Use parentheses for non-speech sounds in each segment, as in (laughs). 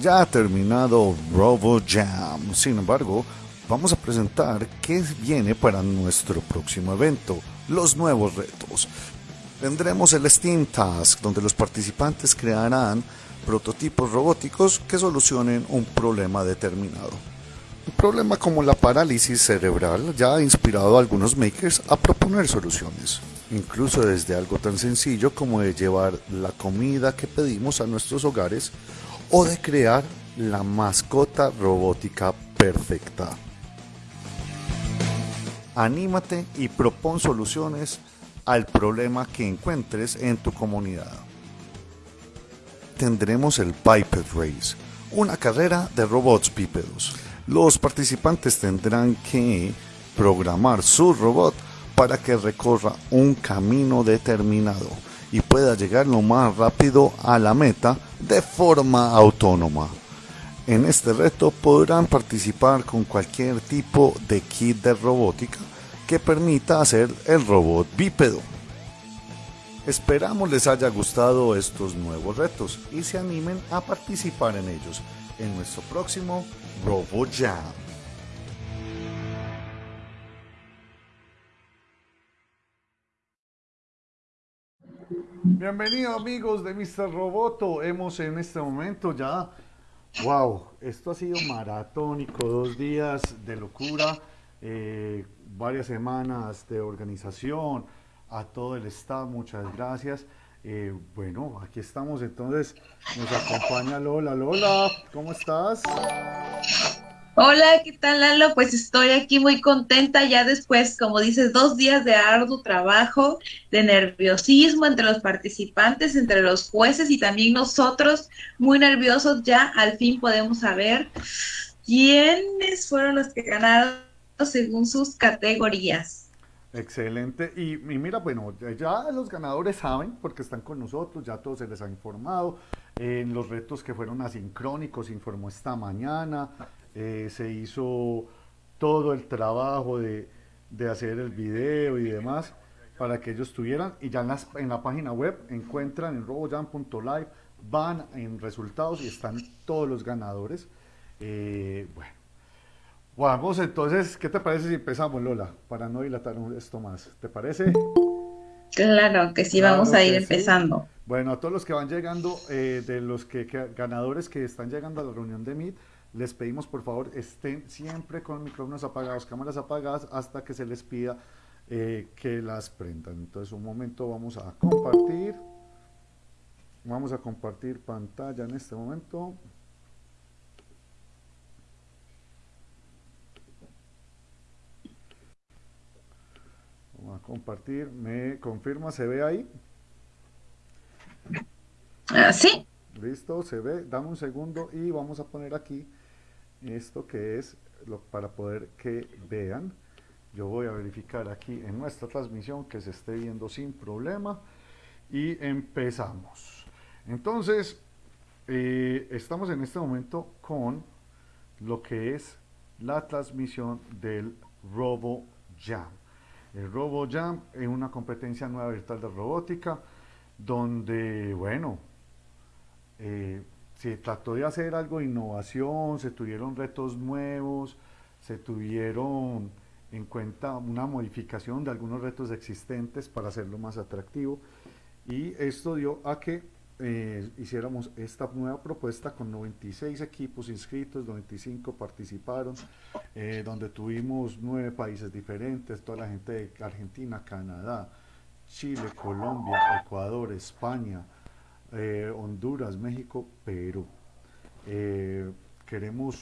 ya ha terminado Robo Jam. Sin embargo, vamos a presentar qué viene para nuestro próximo evento, los nuevos retos. Tendremos el Steam Task, donde los participantes crearán prototipos robóticos que solucionen un problema determinado. Un problema como la parálisis cerebral ya ha inspirado a algunos makers a proponer soluciones, incluso desde algo tan sencillo como de llevar la comida que pedimos a nuestros hogares o de crear la mascota robótica perfecta. Anímate y propon soluciones al problema que encuentres en tu comunidad. Tendremos el Biped Race, una carrera de robots bípedos. Los participantes tendrán que programar su robot para que recorra un camino determinado y pueda llegar lo más rápido a la meta de forma autónoma. En este reto podrán participar con cualquier tipo de kit de robótica que permita hacer el robot bípedo. Esperamos les haya gustado estos nuevos retos y se animen a participar en ellos en nuestro próximo Robo Bienvenidos amigos de Mr. Roboto. Hemos en este momento ya, wow, esto ha sido maratónico, dos días de locura, eh, varias semanas de organización, a todo el staff, muchas gracias. Eh, bueno, aquí estamos entonces, nos acompaña Lola. Lola, ¿cómo estás? Hola, ¿qué tal Lalo? Pues estoy aquí muy contenta ya después, como dices, dos días de arduo trabajo, de nerviosismo entre los participantes, entre los jueces y también nosotros, muy nerviosos ya, al fin podemos saber quiénes fueron los que ganaron según sus categorías. Excelente. Y, mira, bueno, ya los ganadores saben, porque están con nosotros, ya todos se les ha informado. En los retos que fueron asincrónicos, informó esta mañana. Eh, se hizo todo el trabajo de, hacer el video y demás para que ellos tuvieran y ya en, en la página web encuentran en robojam.live van en resultados y están todos los ganadores eh, bueno vamos entonces ¿qué te parece si empezamos Lola? para no dilatar esto más ¿te parece? Claro que sí, vamos a ir empezando. Bueno, a todos los que van llegando, eh, de los que, ganadores que están llegando a la reunión de Meet, les pedimos por favor estén siempre con micrófonos apagados, cámaras apagadas hasta que se les pida eh, que las prendan. Entonces un momento vamos a compartir. Vamos a compartir pantalla en este momento. Vamos a compartir. ¿Me confirma? ¿Se ve ahí? Ah, sí. Listo, se ve. Dame un segundo y vamos a poner aquí esto que es lo, para poder que vean. Yo voy a verificar aquí en nuestra transmisión que se esté viendo sin problema y empezamos. Entonces, eh, estamos en este momento con lo que es la transmisión del Robo Jam. El Robo Jam es una competencia nueva virtual de robótica donde, bueno, eh, se trató de hacer algo de innovación, se tuvieron retos nuevos, se tuvieron en cuenta una modificación de algunos retos existentes para hacerlo más atractivo. Y esto dio a que eh, hiciéramos esta nueva propuesta con 96 equipos inscritos, 95 participaron, eh, donde tuvimos nueve países diferentes, toda la gente de Argentina, Canadá, Chile, Colombia, Ecuador, España, eh, Honduras, México, Perú. Eh, queremos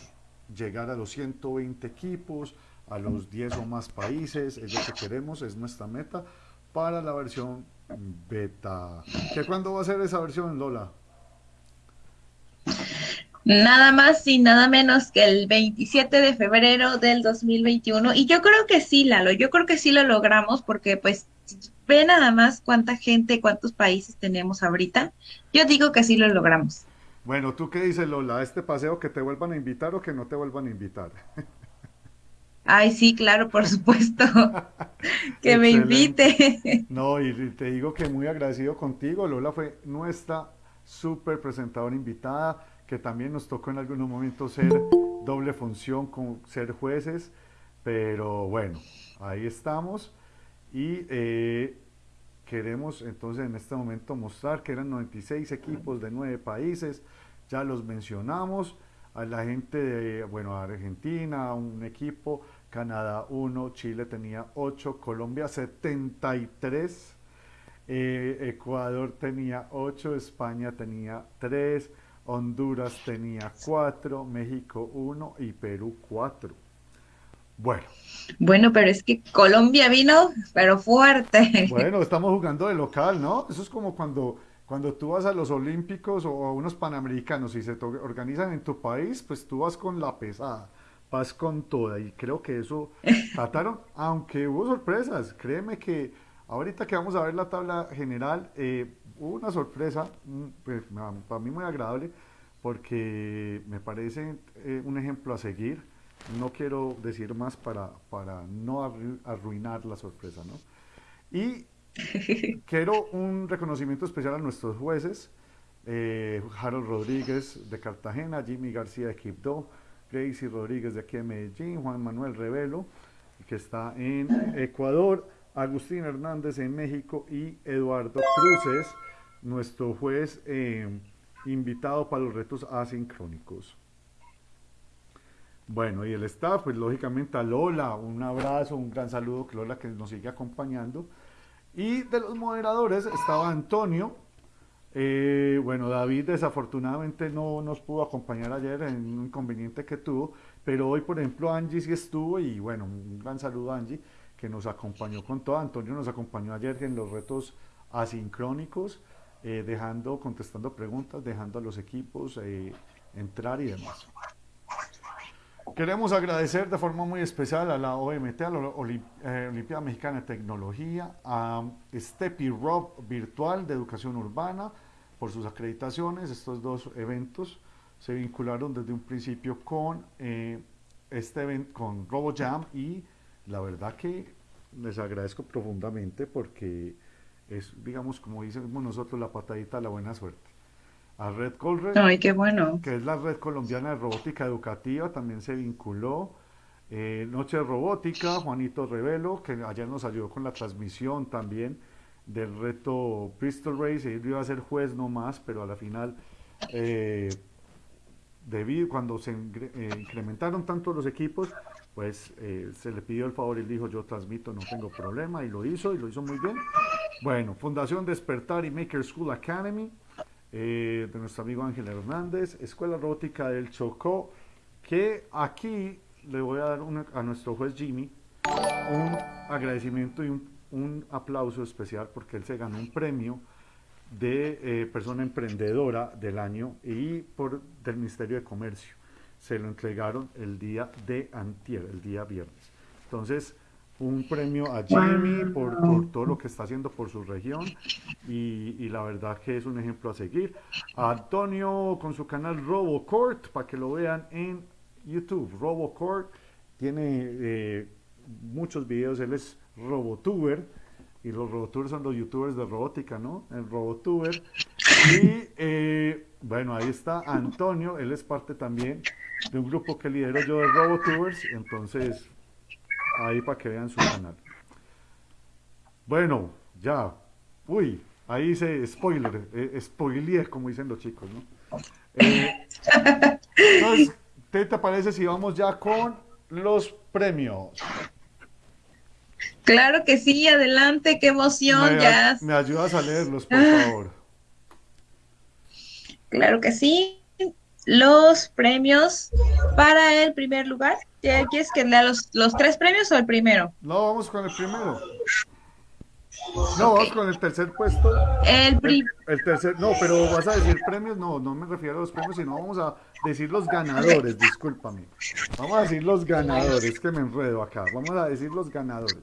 llegar a los 120 equipos, a los 10 o más países, es lo que queremos, es nuestra meta para la versión beta. ¿Qué cuándo va a ser esa versión, Lola? Nada más y nada menos que el 27 de febrero del 2021. Y yo creo que sí, Lalo, yo creo que sí lo logramos porque pues ve nada más cuánta gente, cuántos países tenemos ahorita. Yo digo que sí lo logramos. Bueno, ¿tú qué dices, Lola? ¿Este paseo que te vuelvan a invitar o que no te vuelvan a invitar? (laughs) Ay, sí, claro, por supuesto. (laughs) que me invite. No, y te digo que muy agradecido contigo. Lola fue nuestra súper presentadora invitada que también nos tocó en algunos momentos ser doble función con ser jueces, pero bueno, ahí estamos y eh, queremos entonces en este momento mostrar que eran 96 equipos de 9 países, ya los mencionamos, a la gente de, bueno, Argentina, un equipo, Canadá 1, Chile tenía 8, Colombia 73, eh, Ecuador tenía 8, España tenía 3, Honduras tenía 4, México 1 y Perú 4. Bueno. Bueno, pero es que Colombia vino, pero fuerte. Bueno, estamos jugando de local, ¿no? Eso es como cuando, cuando tú vas a los Olímpicos o a unos Panamericanos y se organizan en tu país, pues tú vas con la pesada, vas con toda. Y creo que eso (laughs) trataron, aunque hubo sorpresas. Créeme que ahorita que vamos a ver la tabla general, eh, hubo una sorpresa, mm, pues, para mí muy agradable, porque me parece eh, un ejemplo a seguir. No quiero decir más para, para no arruinar la sorpresa, ¿no? Y (laughs) quiero un reconocimiento especial a nuestros jueces, eh, Harold Rodríguez de Cartagena, Jimmy García de Quibdó, Gracie Rodríguez de aquí de Medellín, Juan Manuel Revelo, que está en Ecuador, Agustín Hernández en México y Eduardo Cruces, nuestro juez eh, invitado para los retos asincrónicos. Bueno, y el staff, pues lógicamente a Lola, un abrazo, un gran saludo, que Lola que nos sigue acompañando. Y de los moderadores estaba Antonio. Eh, bueno, David desafortunadamente no nos pudo acompañar ayer en un inconveniente que tuvo, pero hoy, por ejemplo, Angie sí estuvo y bueno, un gran saludo a Angie que nos acompañó con todo. Antonio nos acompañó ayer en los retos asincrónicos. Eh, dejando, contestando preguntas, dejando a los equipos eh, entrar y demás. Queremos agradecer de forma muy especial a la OMT, a la eh, Olimpiada Mexicana de Tecnología, a Stepi Rob Virtual de Educación Urbana por sus acreditaciones. Estos dos eventos se vincularon desde un principio con este evento, con RoboJam y la verdad que les agradezco profundamente porque es, digamos, como decimos nosotros, la patadita de la buena suerte. A Red Colred, Ay, qué bueno. que es la red colombiana de robótica educativa, también se vinculó. Eh, Noche de Robótica, Juanito Revelo, que ayer nos ayudó con la transmisión también del reto Bristol Race, él iba a ser juez nomás, pero a la final, eh, debido, cuando se eh, incrementaron tanto los equipos, pues se le pidió el favor y dijo, yo transmito, no tengo problema, y lo hizo, y lo hizo muy bien. Bueno, Fundación Despertar y Maker School Academy, eh, de nuestro amigo Ángel Hernández, Escuela Robótica del Chocó, que aquí le voy a dar a nuestro juez Jimmy un agradecimiento y un, aplauso especial porque él se ganó un premio de eh, persona emprendedora del año y por del Ministerio de Comercio. Se lo entregaron el día de antier, el día viernes. Entonces, un premio a Jimmy por, todo lo que está haciendo por su región y, la verdad que es un ejemplo a seguir. A Antonio con su canal RoboCourt para que lo vean en YouTube. RoboCourt tiene eh, muchos videos, él es Robotuber y los Robotubers son los youtubers de robótica, ¿no? El Robotuber. Y eh, bueno, ahí está Antonio, él es parte también de un grupo que lidero yo de Robotubers, entonces ahí para que vean su canal. Bueno, ya. Uy, ahí dice spoiler, eh, como dicen los chicos, ¿no? Eh, entonces, ¿qué te parece si vamos ya con los premios? Claro que sí, adelante, qué emoción, ya. Me ayudas a leerlos, por ah. favor. Claro que sí. Los premios para el primer lugar ¿Quieres que lea los, los tres premios o el primero? No, vamos con el primero. No, vamos con el tercer puesto. El, el, tercer, no, pero vas a decir premios, no, no me refiero a los premios, sino vamos a decir los ganadores, discúlpame. Vamos a decir los ganadores, que me enredo acá. Vamos a decir los ganadores.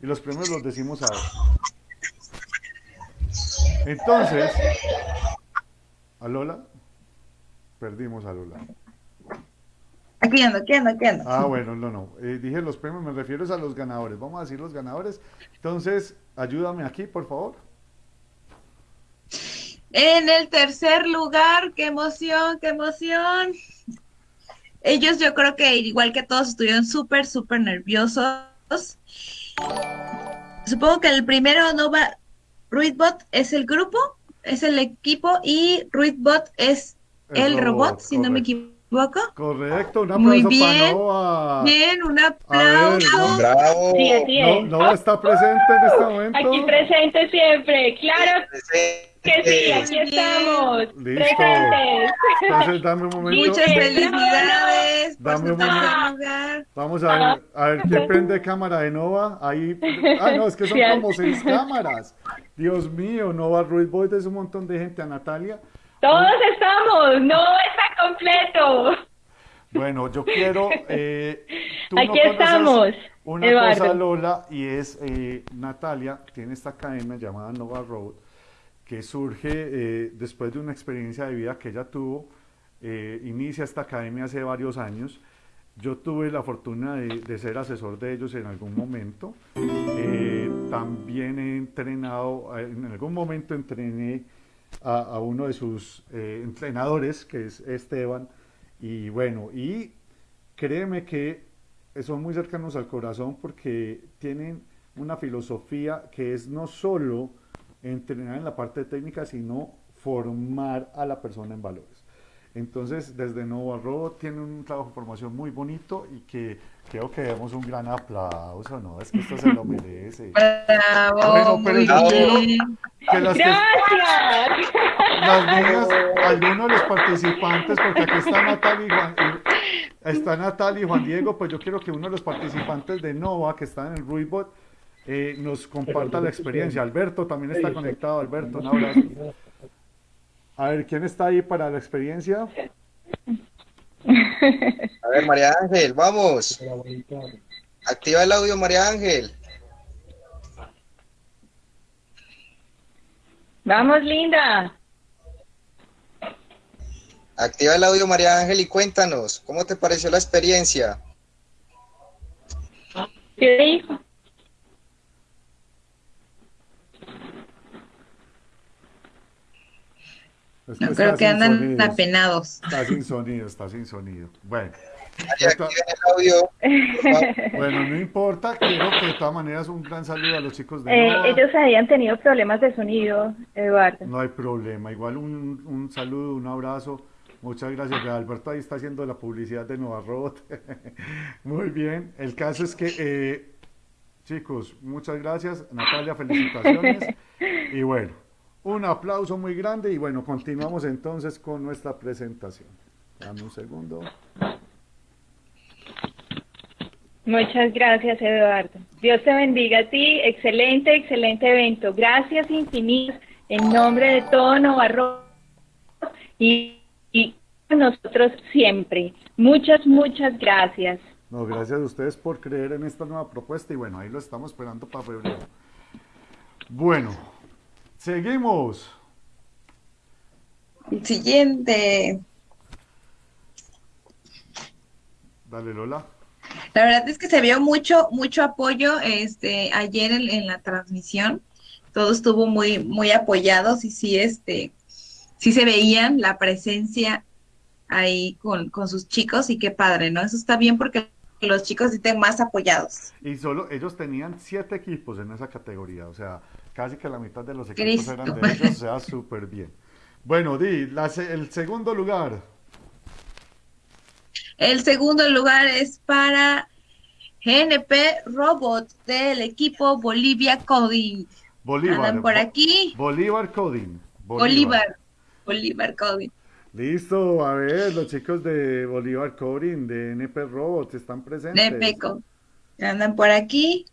Y los premios los decimos ahora. Entonces, ¿a Lola? Perdimos a Lola. Aquí ando, aquí ando, aquí ando. Ah, bueno, no, no. Eh, dije los premios, me refiero a los ganadores. Vamos a decir los ganadores. Entonces, ayúdame aquí, por favor. En el tercer lugar, qué emoción, qué emoción. Ellos yo creo que igual que todos estuvieron súper, súper nerviosos. Supongo que el primero no va, Ruidbot es el grupo, es el equipo y Ruidbot es el, robot, si no me equivoco. Correcto, un aplauso Muy bien, para Nova. Bien, un aplauso. Bravo. Sí, así No, es. Nova está presente en este momento. Aquí presente siempre, claro que sí, aquí estamos, Listo. presentes. Entonces dame un momento. Muchas felicidades Dame un momento. Vamos a ver, a ver quién prende cámara de Nova. Ahí. Ah, no, es que son como seis cámaras. Dios mío, Nova Ruiz Boy es un montón de gente. A Natalia. Todos estamos, no está completo. Bueno, yo quiero. eh, tú Aquí estamos, Una Eduardo. cosa, Lola, y es eh, Natalia, tiene esta academia llamada Nova Road, que surge eh, después de una experiencia de vida que ella tuvo. eh, inicia esta academia hace varios años. Yo tuve la fortuna de, de ser asesor de ellos en algún momento. Eh, también he entrenado, en algún momento entrené a, uno de sus eh, entrenadores, que es Esteban. Y bueno, y créeme que son muy cercanos al corazón porque tienen una filosofía que es no solo entrenar en la parte técnica, sino formar a la persona en valores. Entonces, desde Nova Road tiene un trabajo de formación muy bonito y que creo que demos un gran aplauso, ¿no? Es que esto se lo merece. (laughs) Bravo, Bueno, pero yo quiero que las que- Gracias. las niñas, algunos de los participantes, porque aquí está Natalia y Juan, y- está Natalia y Juan Diego, pues yo quiero que uno de los participantes de Nova, que está en el Ruibot, eh, nos comparta la experiencia. Alberto también está conectado, Alberto, un abrazo. A ver, ¿quién está ahí para la experiencia? A ver, María Ángel, vamos. Activa el audio, María Ángel. Vamos, linda. Activa el audio, María Ángel, y cuéntanos, ¿cómo te pareció la experiencia? ¿Qué dijo? Es No, creo que andan sonidos. apenados. Está sin sonido, está sin sonido. Bueno, (laughs) bueno, no importa, quiero que de todas maneras un gran saludo a los chicos de Eh, ellos habían tenido problemas de sonido, Eduardo. No hay problema. Igual un, un saludo, un abrazo. Muchas gracias. Alberto ahí está haciendo la publicidad de Nova Robot. (laughs) Muy bien. El caso es que, eh, chicos, muchas gracias. Natalia, felicitaciones. (laughs) Y bueno, un aplauso muy grande. Y bueno, continuamos entonces con nuestra presentación. Dame un segundo. Muchas gracias, Eduardo. Dios te bendiga a ti. Excelente, excelente evento. Gracias infinitas en nombre de todo Novarro y, y nosotros siempre. Muchas, muchas gracias. No, gracias a ustedes por creer en esta nueva propuesta. Y bueno, ahí lo estamos esperando para febrero. Bueno, seguimos. Siguiente. Dale, Lola. La verdad es que se vio mucho, mucho apoyo este, ayer en, en la transmisión. Todo estuvo muy, muy apoyados y sí, este, sí se veían la presencia ahí con, con sus chicos y qué padre, ¿no? Eso está bien porque los chicos estén más apoyados. Y solo ellos tenían siete equipos en esa categoría, o sea, casi que la mitad de los equipos Cristo. eran de (laughs) ellos, o sea, súper bien. Bueno, Di, la el segundo lugar, El segundo lugar es para GNP Robot del equipo Bolivia Coding. Bolívar. Andan por aquí. Bolívar Coding. Bolívar. Bolívar Coding. Listo, a ver, los chicos de Bolívar Coding, de NP Robots, están presentes. De Peco. Andan por aquí.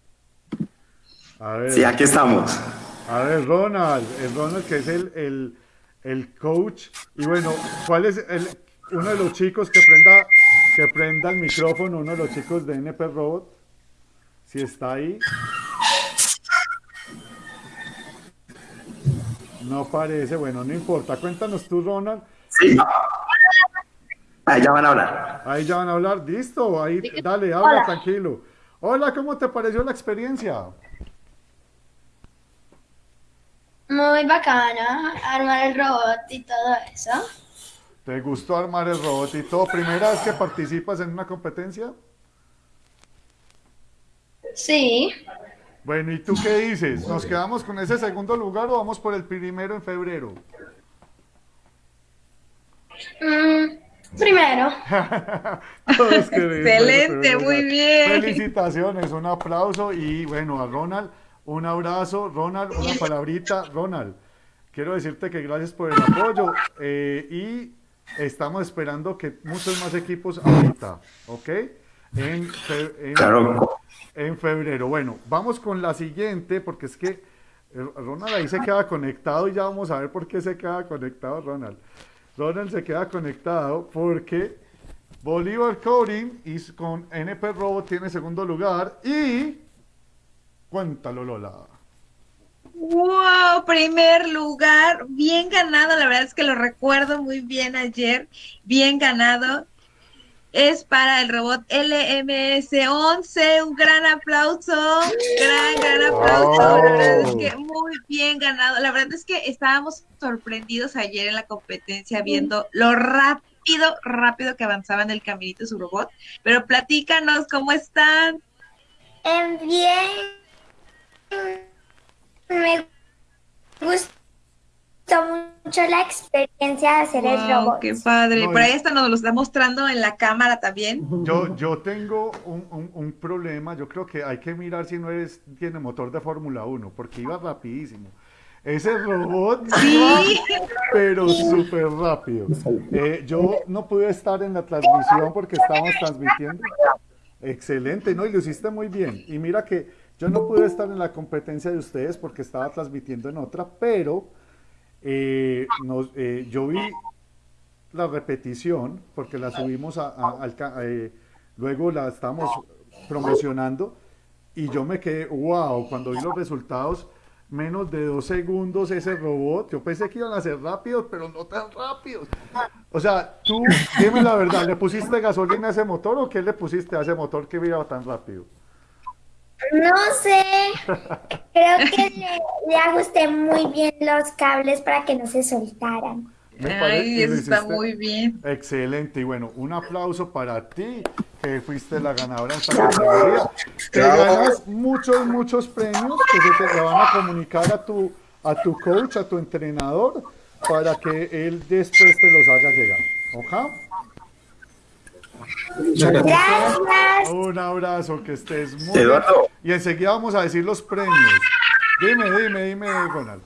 A ver, Sí, aquí estamos. a ver, Ronald, el Ronald que es el, el, el coach. Y bueno, ¿cuál es el, uno de los chicos que prenda, que prenda el micrófono, uno de los chicos de NP Robot? Si está ahí. No parece, bueno, no importa. Cuéntanos tú, Ronald. Sí. Ahí ya van a hablar. Ahí ya van a hablar. Listo, ahí, dale, habla tranquilo. Hola, ¿cómo te pareció la experiencia? Muy bacana, armar el robot y todo eso. ¿Te gustó armar el robot y todo? ¿Primera vez que participas en una competencia? Sí. Bueno, ¿y tú qué dices? ¿Nos quedamos con ese segundo lugar o vamos por el primero en febrero? Mm, primero. (laughs) Excelente, el muy bien. Felicitaciones, un aplauso y bueno, a Ronald, un abrazo. Ronald, una (laughs) palabrita. Ronald, quiero decirte que gracias por el apoyo eh, y estamos esperando que muchos más equipos ahorita, ¿ok? En, fe- en- Claro. en febrero. Bueno, vamos con la siguiente, porque es que eh, Ronald ahí se queda conectado y ya vamos a ver por qué se queda conectado Ronald. Ronald se queda conectado porque Bolívar Coding y con NP Robot tiene segundo lugar y... Cuéntalo, Lola. Wow, primer lugar, bien ganado, la verdad es que lo recuerdo muy bien ayer, bien ganado. Es para el robot LMS11, un gran aplauso, gran, gran aplauso, la verdad es que muy bien ganado. La verdad es que estábamos sorprendidos ayer en la competencia viendo lo rápido, rápido que avanzaba en el caminito su robot. Pero platícanos, ¿cómo están? Em, bien. Me gustó mucho la experiencia de hacer el robot. qué padre. No, Por ahí hasta nos lo está mostrando en la cámara también. Yo, yo tengo un, un- un problema, yo creo que hay que mirar si no es, tiene motor de Fórmula 1, porque iba rapidísimo. Ese robot Sí. pero súper rápido. Eh, yo no pude estar en la transmisión porque estábamos transmitiendo. Excelente, ¿no? Y lo hiciste muy bien. Y mira que yo no pude estar en la competencia de ustedes porque estaba transmitiendo en otra, pero eh, eh, yo vi la repetición, porque la subimos a, a- al eh, luego la estamos promocionando, y yo me quedé, wow, cuando vi los resultados, menos de dos segundos ese robot, yo pensé que iban a ser rápidos, pero no tan rápidos. O sea, tú, dime la verdad, ¿le pusiste gasolina a ese motor o qué le pusiste a ese motor que iba tan rápido? No sé. Creo que le, le ajusté muy bien los cables para que no se soltaran. Me Ay, está muy bien. Excelente, y bueno, un aplauso para ti, que fuiste la ganadora en esta categoría. Te ganas muchos, muchos premios que se te van a comunicar a tu, a tu coach, a tu entrenador, para que él después te los haga llegar. Gracias. Un abrazo, que estés muy bien. Eduardo. Y enseguida vamos a decir los premios. Dime, dime, dime, Ronald.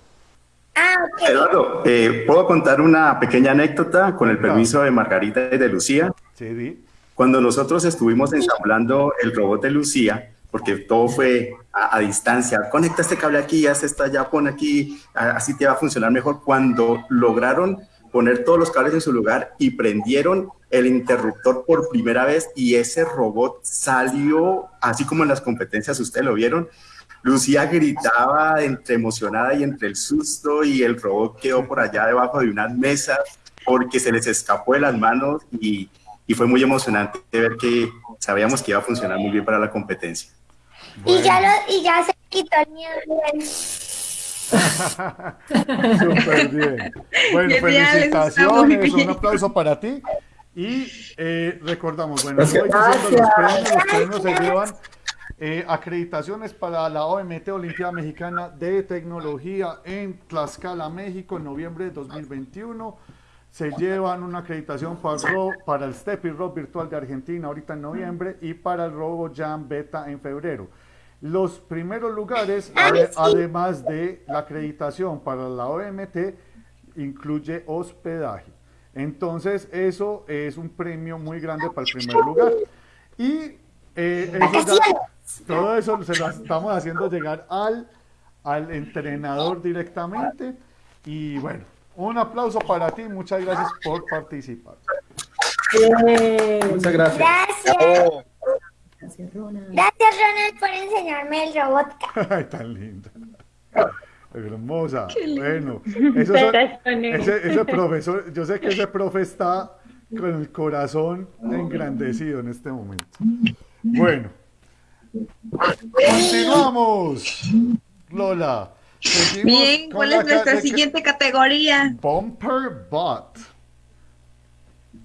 Ah. Eduardo, eh, ¿puedo contar una pequeña anécdota con el permiso de Margarita y de Lucía? Sí, di. Cuando nosotros estuvimos ensamblando el robot de Lucía, porque todo fue a, a distancia, conecta este cable aquí, haz esto allá, pon aquí, así te va a funcionar mejor. Cuando lograron poner todos los cables en su lugar y prendieron el interruptor por primera vez y ese robot salió, así como en las competencias ustedes lo vieron, Lucía gritaba entre emocionada y entre el susto y el robot quedó por allá debajo de unas mesas porque se les escapó de las manos y, y fue muy emocionante ver que sabíamos que iba a funcionar muy bien para la competencia. Y ya lo, y ya se quitó el miedo. Súper bien. Bueno, felicitaciones, un aplauso para ti. Y eh, recordamos, bueno, los premios, los premios se llevan eh, acreditaciones para la OMT Olimpiada Mexicana de Tecnología en Tlaxcala, México, en noviembre de 2021. Se llevan una acreditación para, Ro- para el Steffi Rob Virtual de Argentina ahorita en noviembre y para el Robo Jam Beta en febrero. Los primeros lugares, ade- además de la acreditación para la OMT, incluye hospedaje. Entonces, eso es un premio muy grande para el primer lugar. Y eh, eso ya- todo eso se lo estamos haciendo llegar al, al entrenador directamente. Y bueno, un aplauso para ti. Muchas gracias por participar. Muchas gracias. Gracias. Gracias, Ronald, por enseñarme el robot. (laughs) Ay, tan linda. Hermosa. Bueno, esos son- ese, ese profesor, yo sé que ese profe está con el corazón engrandecido en este momento. Bueno, continuamos. Lola, Bien, ¿cuál es nuestra siguiente categoría? Bumper Bot.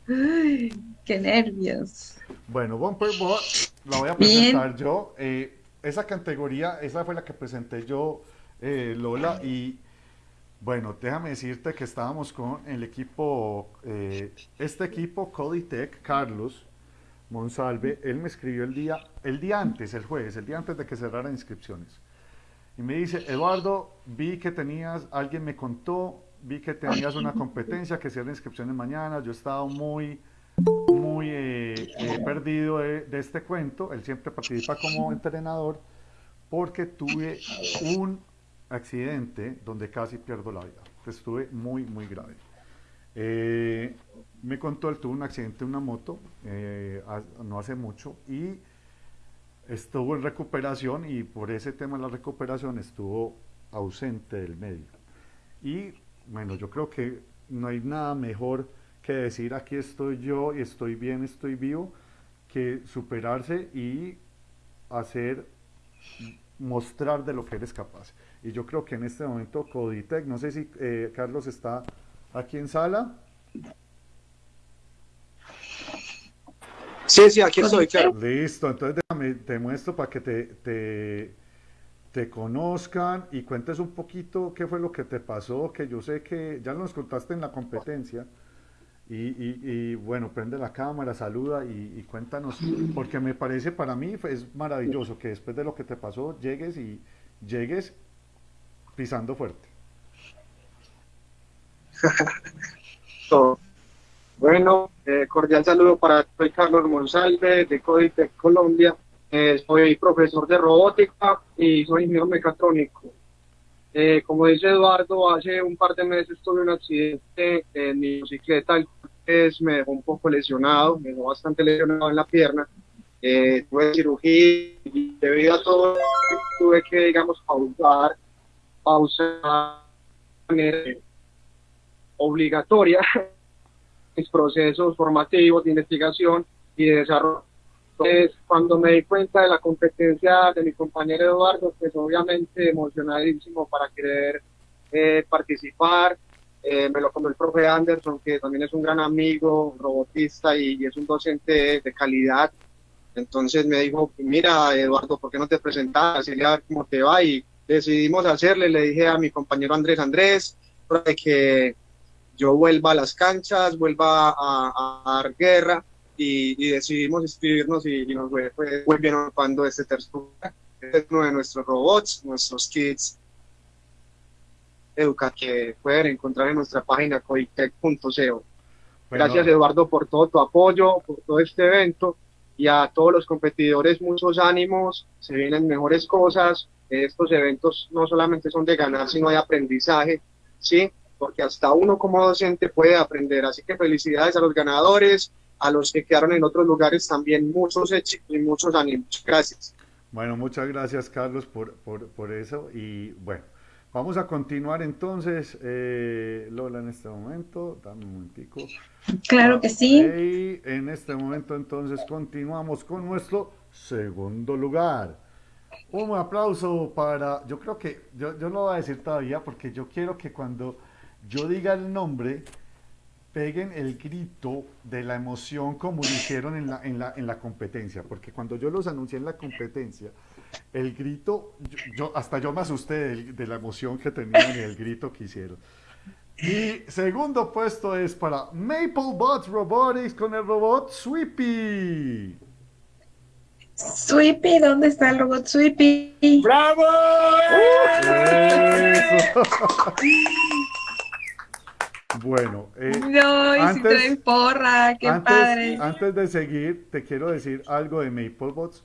qué nervios. Bueno, Bumper Bot la voy a presentar yo. Eh, esa categoría, esa fue la que presenté yo, eh, Lola, y bueno, déjame decirte que estábamos con el equipo, eh, este equipo, Coditech, Carlos Monsalve, él me escribió el día, el día antes, el jueves, el día antes de que cerraran inscripciones. Y me dice, Eduardo, vi que tenías, alguien me contó, vi que tenías una competencia, que cierra inscripciones mañana, yo he estado muy, muy eh, eh, perdido de, de este cuento, él siempre participa como entrenador, porque tuve un accidente donde casi pierdo la vida. Estuve muy, muy grave. Eh, me contó, él tuvo un accidente en una moto eh, no hace mucho y estuvo en recuperación y por ese tema de la recuperación estuvo ausente del medio. Y bueno, yo creo que no hay nada mejor que decir aquí estoy yo y estoy bien, estoy vivo, que superarse y hacer, mostrar de lo que eres capaz. Y yo creo que en este momento Coditec, no sé si eh, Carlos está aquí en sala. Sí, sí, aquí estoy, claro. Listo, entonces déjame, te muestro para que te, te, te, conozcan y cuentes un poquito qué fue lo que te pasó, que yo sé que ya nos contaste en la competencia. Y, bueno, prende la cámara, saluda y, cuéntanos, porque me parece para mí es maravilloso que después de lo que te pasó llegues y llegues pisando fuerte. (laughs) bueno, eh, cordial saludo para soy Carlos Monsalve de Coditec Colombia. Eh, soy profesor de robótica y soy ingeniero mecatrónico. Eh, como dice Eduardo, hace un par de meses tuve un accidente en mi bicicleta, me dejó un poco lesionado, me dejó bastante lesionado en la pierna. tuve cirugía y debido a todo tuve que, digamos, pausar pausa obligatoria (laughs) mis procesos formativos de investigación y de desarrollo. Entonces, cuando me di cuenta de la competencia de mi compañero Eduardo, pues obviamente emocionadísimo para querer eh, participar. Eh, me lo contó el profe Anderson, que también es un gran amigo, robotista y, es un docente de, calidad. Entonces me dijo, mira Eduardo, ¿por qué no te presentas? Y a ver cómo te va. Y decidimos hacerle, le dije a mi compañero Andrés Andrés, que yo vuelva a las canchas, vuelva a, dar guerra y, decidimos inscribirnos y, nos fue, muy bien cuando este tercer este es uno de nuestros robots, nuestros kits educa que pueden encontrar en nuestra página coitec.co. Gracias Eduardo por todo tu apoyo, por todo este evento y a todos los competidores muchos ánimos, se vienen mejores cosas, estos eventos no solamente son de ganar, sino de aprendizaje, ¿sí? Porque hasta uno como docente puede aprender. Así que felicidades a los ganadores, a los que quedaron en otros lugares también, muchos éxitos y muchos ánimos. Gracias. Bueno, muchas gracias Carlos por, por, eso y bueno, vamos a continuar entonces, eh, Lola, en este momento, dame un momentico. Claro que sí. Y en este momento entonces continuamos con nuestro segundo lugar. Un aplauso para, yo creo que, yo, yo no voy a decir todavía porque yo quiero que cuando yo diga el nombre, peguen el grito de la emoción como lo hicieron en la, en la, en la competencia, porque cuando yo los anuncié en la competencia, el grito, yo, hasta yo me asusté de, de, la emoción que tenían y el grito que hicieron. Y segundo puesto es para MapleBot Robotics con el robot Sweepy. Sweepy, ¿dónde está el robot Sweepy? ¡Bravo! (laughs) bueno, eh, no, y antes, si porra, qué padre. Antes de seguir, te quiero decir algo de MapleBots.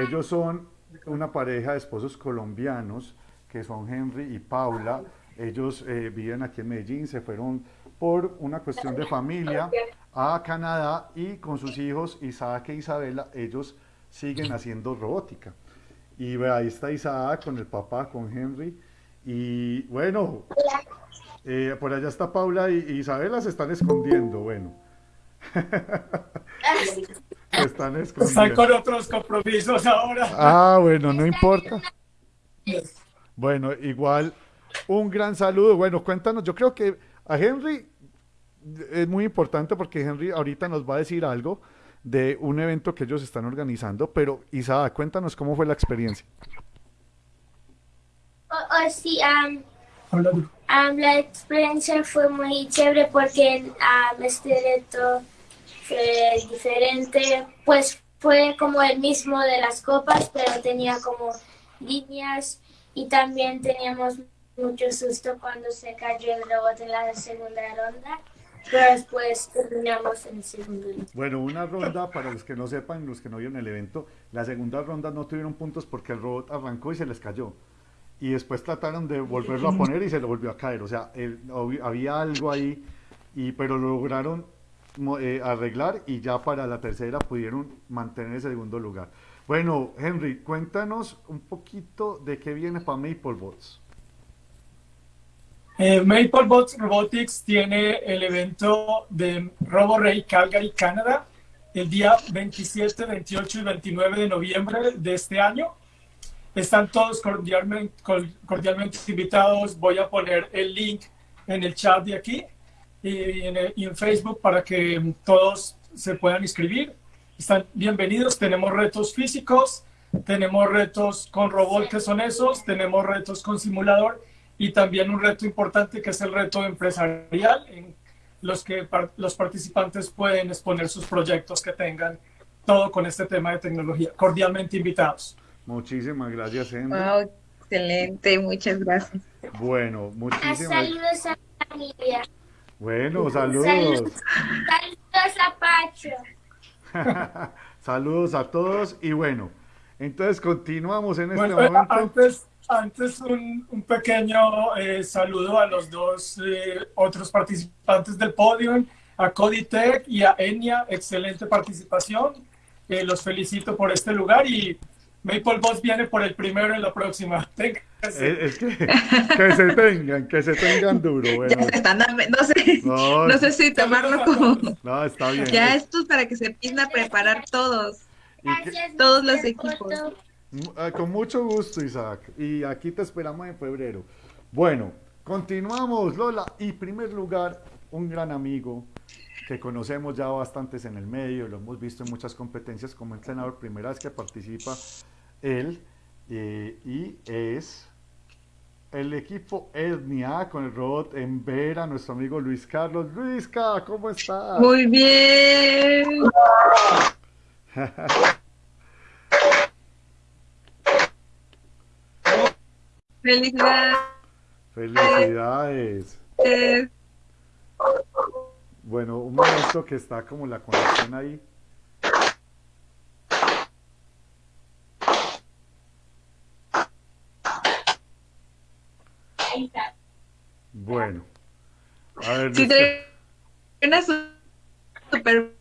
Ellos son una pareja de esposos colombianos que son Henry y Paula. Ellos eh, viven aquí en Medellín, se fueron por una cuestión de familia a Canadá y con sus hijos Isaac e Isabela, ellos siguen haciendo robótica. Y ahí está Isaac con el papá, con Henry. Y bueno, eh, por allá está Paula y, Isabela se están escondiendo, bueno. Se (laughs) están escondiendo. Están con otros compromisos ahora. Ah, bueno, no importa. Bueno, igual Un gran saludo. Bueno, cuéntanos, yo creo que a Henry es muy importante porque Henry ahorita nos va a decir algo de un evento que ellos están organizando, pero Isada, cuéntanos cómo fue la experiencia. Oh, oh, sí, la experiencia fue muy chévere porque este reto fue diferente, pues fue como el mismo de las copas, pero tenía como líneas y también teníamos mucho susto cuando se cayó el robot en la segunda ronda. Pero después terminamos en el segundo. Bueno, una ronda, para los que no sepan, los que no vieron el evento, la segunda ronda no tuvieron puntos porque el robot arrancó y se les cayó. Y después trataron de volverlo a poner y se le volvió a caer. O sea, había algo ahí, y, pero lo lograron eh, arreglar y ya para la tercera pudieron mantener el segundo lugar. Bueno, Henry, cuéntanos un poquito de qué viene para MapleBots. Eh, MapleBots Robotics tiene el evento de RoboRay Calgary, Canadá, el día 27, 28 y 29 de noviembre de este año. Están todos cordialmente, cordialmente invitados. Voy a poner el link en el chat de aquí y en, Facebook para que todos se puedan inscribir. Están bienvenidos. Tenemos retos físicos, tenemos retos con robot que son esos, tenemos retos con simulador y también un reto importante que es el reto empresarial en los que los participantes pueden exponer sus proyectos que tengan, todo con este tema de tecnología. Cordialmente invitados. Muchísimas gracias, Henry. excelente, muchas gracias. Bueno, muchísimas Saludos a la familia. Bueno, saludos. Saludos, a Pacho. (laughs) saludos a todos y bueno, entonces continuamos en este momento. Antes, antes un, un pequeño eh, saludo a los dos eh, otros participantes del podio, a Coditech y a Enya, excelente participación. Eh, los felicito por este lugar y Maple Boss viene por el primero en la próxima. (laughs) Es, que, que se tengan, que se tengan duro. (laughs) Bueno. Ya están, no sé, no, sé si tomarlo como. No, está bien. Ya esto es para que se empiecen a preparar todos. todos los equipos. Ah, con mucho gusto, Isaac. Y aquí te esperamos en febrero. Bueno, continuamos, Lola. Y primer lugar, un gran amigo que conocemos ya bastantes en el medio, lo hemos visto en muchas competencias como entrenador, primera vez que participa él eh, y es el equipo Etnia con el robot en Vera, nuestro amigo Luis Carlos. Luisca, ¿cómo estás? Muy bien. Felicidades. Felicidades. Bueno, un momento que está como la conexión ahí. Bueno. A ver, si te una super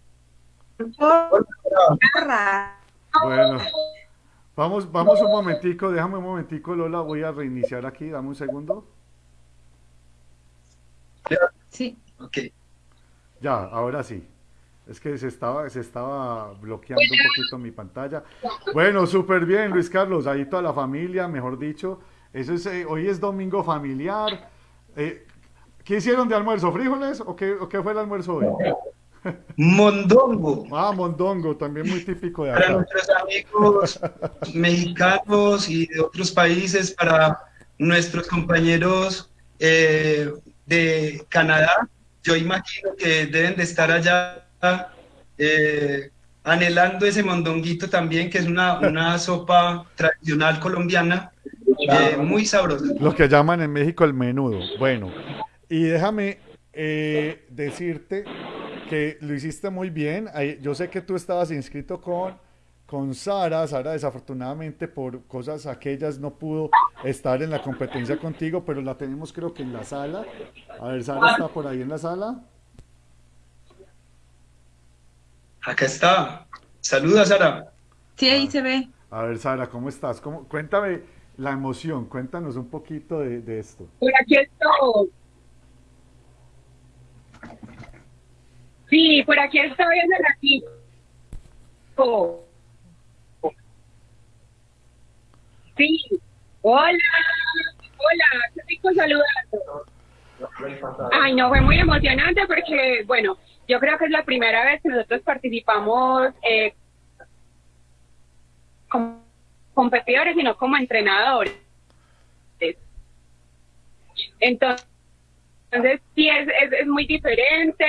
bueno, vamos, vamos un momentico, déjame un momentico, Lola, voy a reiniciar aquí, dame un segundo. Sí. Ok. Ya, ahora sí. Es que se estaba, se estaba bloqueando un poquito mi pantalla. Bueno, súper bien, Luis Carlos, ahí toda la familia, mejor dicho. Eso es, eh, hoy es domingo familiar. Eh, ¿Qué hicieron de almuerzo? ¿Frijoles o qué, o qué fue el almuerzo hoy? Mondongo. Ah, mondongo, también muy típico de acá. Para nuestros amigos mexicanos y de otros países, para nuestros compañeros eh, de Canadá, yo imagino que deben de estar allá anhelando ese mondonguito también, que es una, una sopa tradicional colombiana eh, muy sabroso. Lo que llaman en México el menudo. Bueno, y déjame eh, decirte que lo hiciste muy bien. Yo sé que tú estabas inscrito con, con Sara. Sara desafortunadamente por cosas aquellas no pudo estar en la competencia contigo, pero la tenemos creo que en la sala. A ver, Sara está por ahí en la sala. Acá está. Saluda, Sara. Sí, ahí se ve. A ver, Sara, ¿cómo estás? ¿Cómo? Cuéntame la emoción. Cuéntanos un poquito de, esto. Por aquí estoy. Sí, por aquí estoy en el ratito. Sí. Hola. Hola. Qué por saludarlo. Ay, no, fue muy emocionante porque, bueno, yo creo que es la primera vez que nosotros participamos eh, competidores y no como entrenadores. Entonces, sí, es, es, es muy diferente,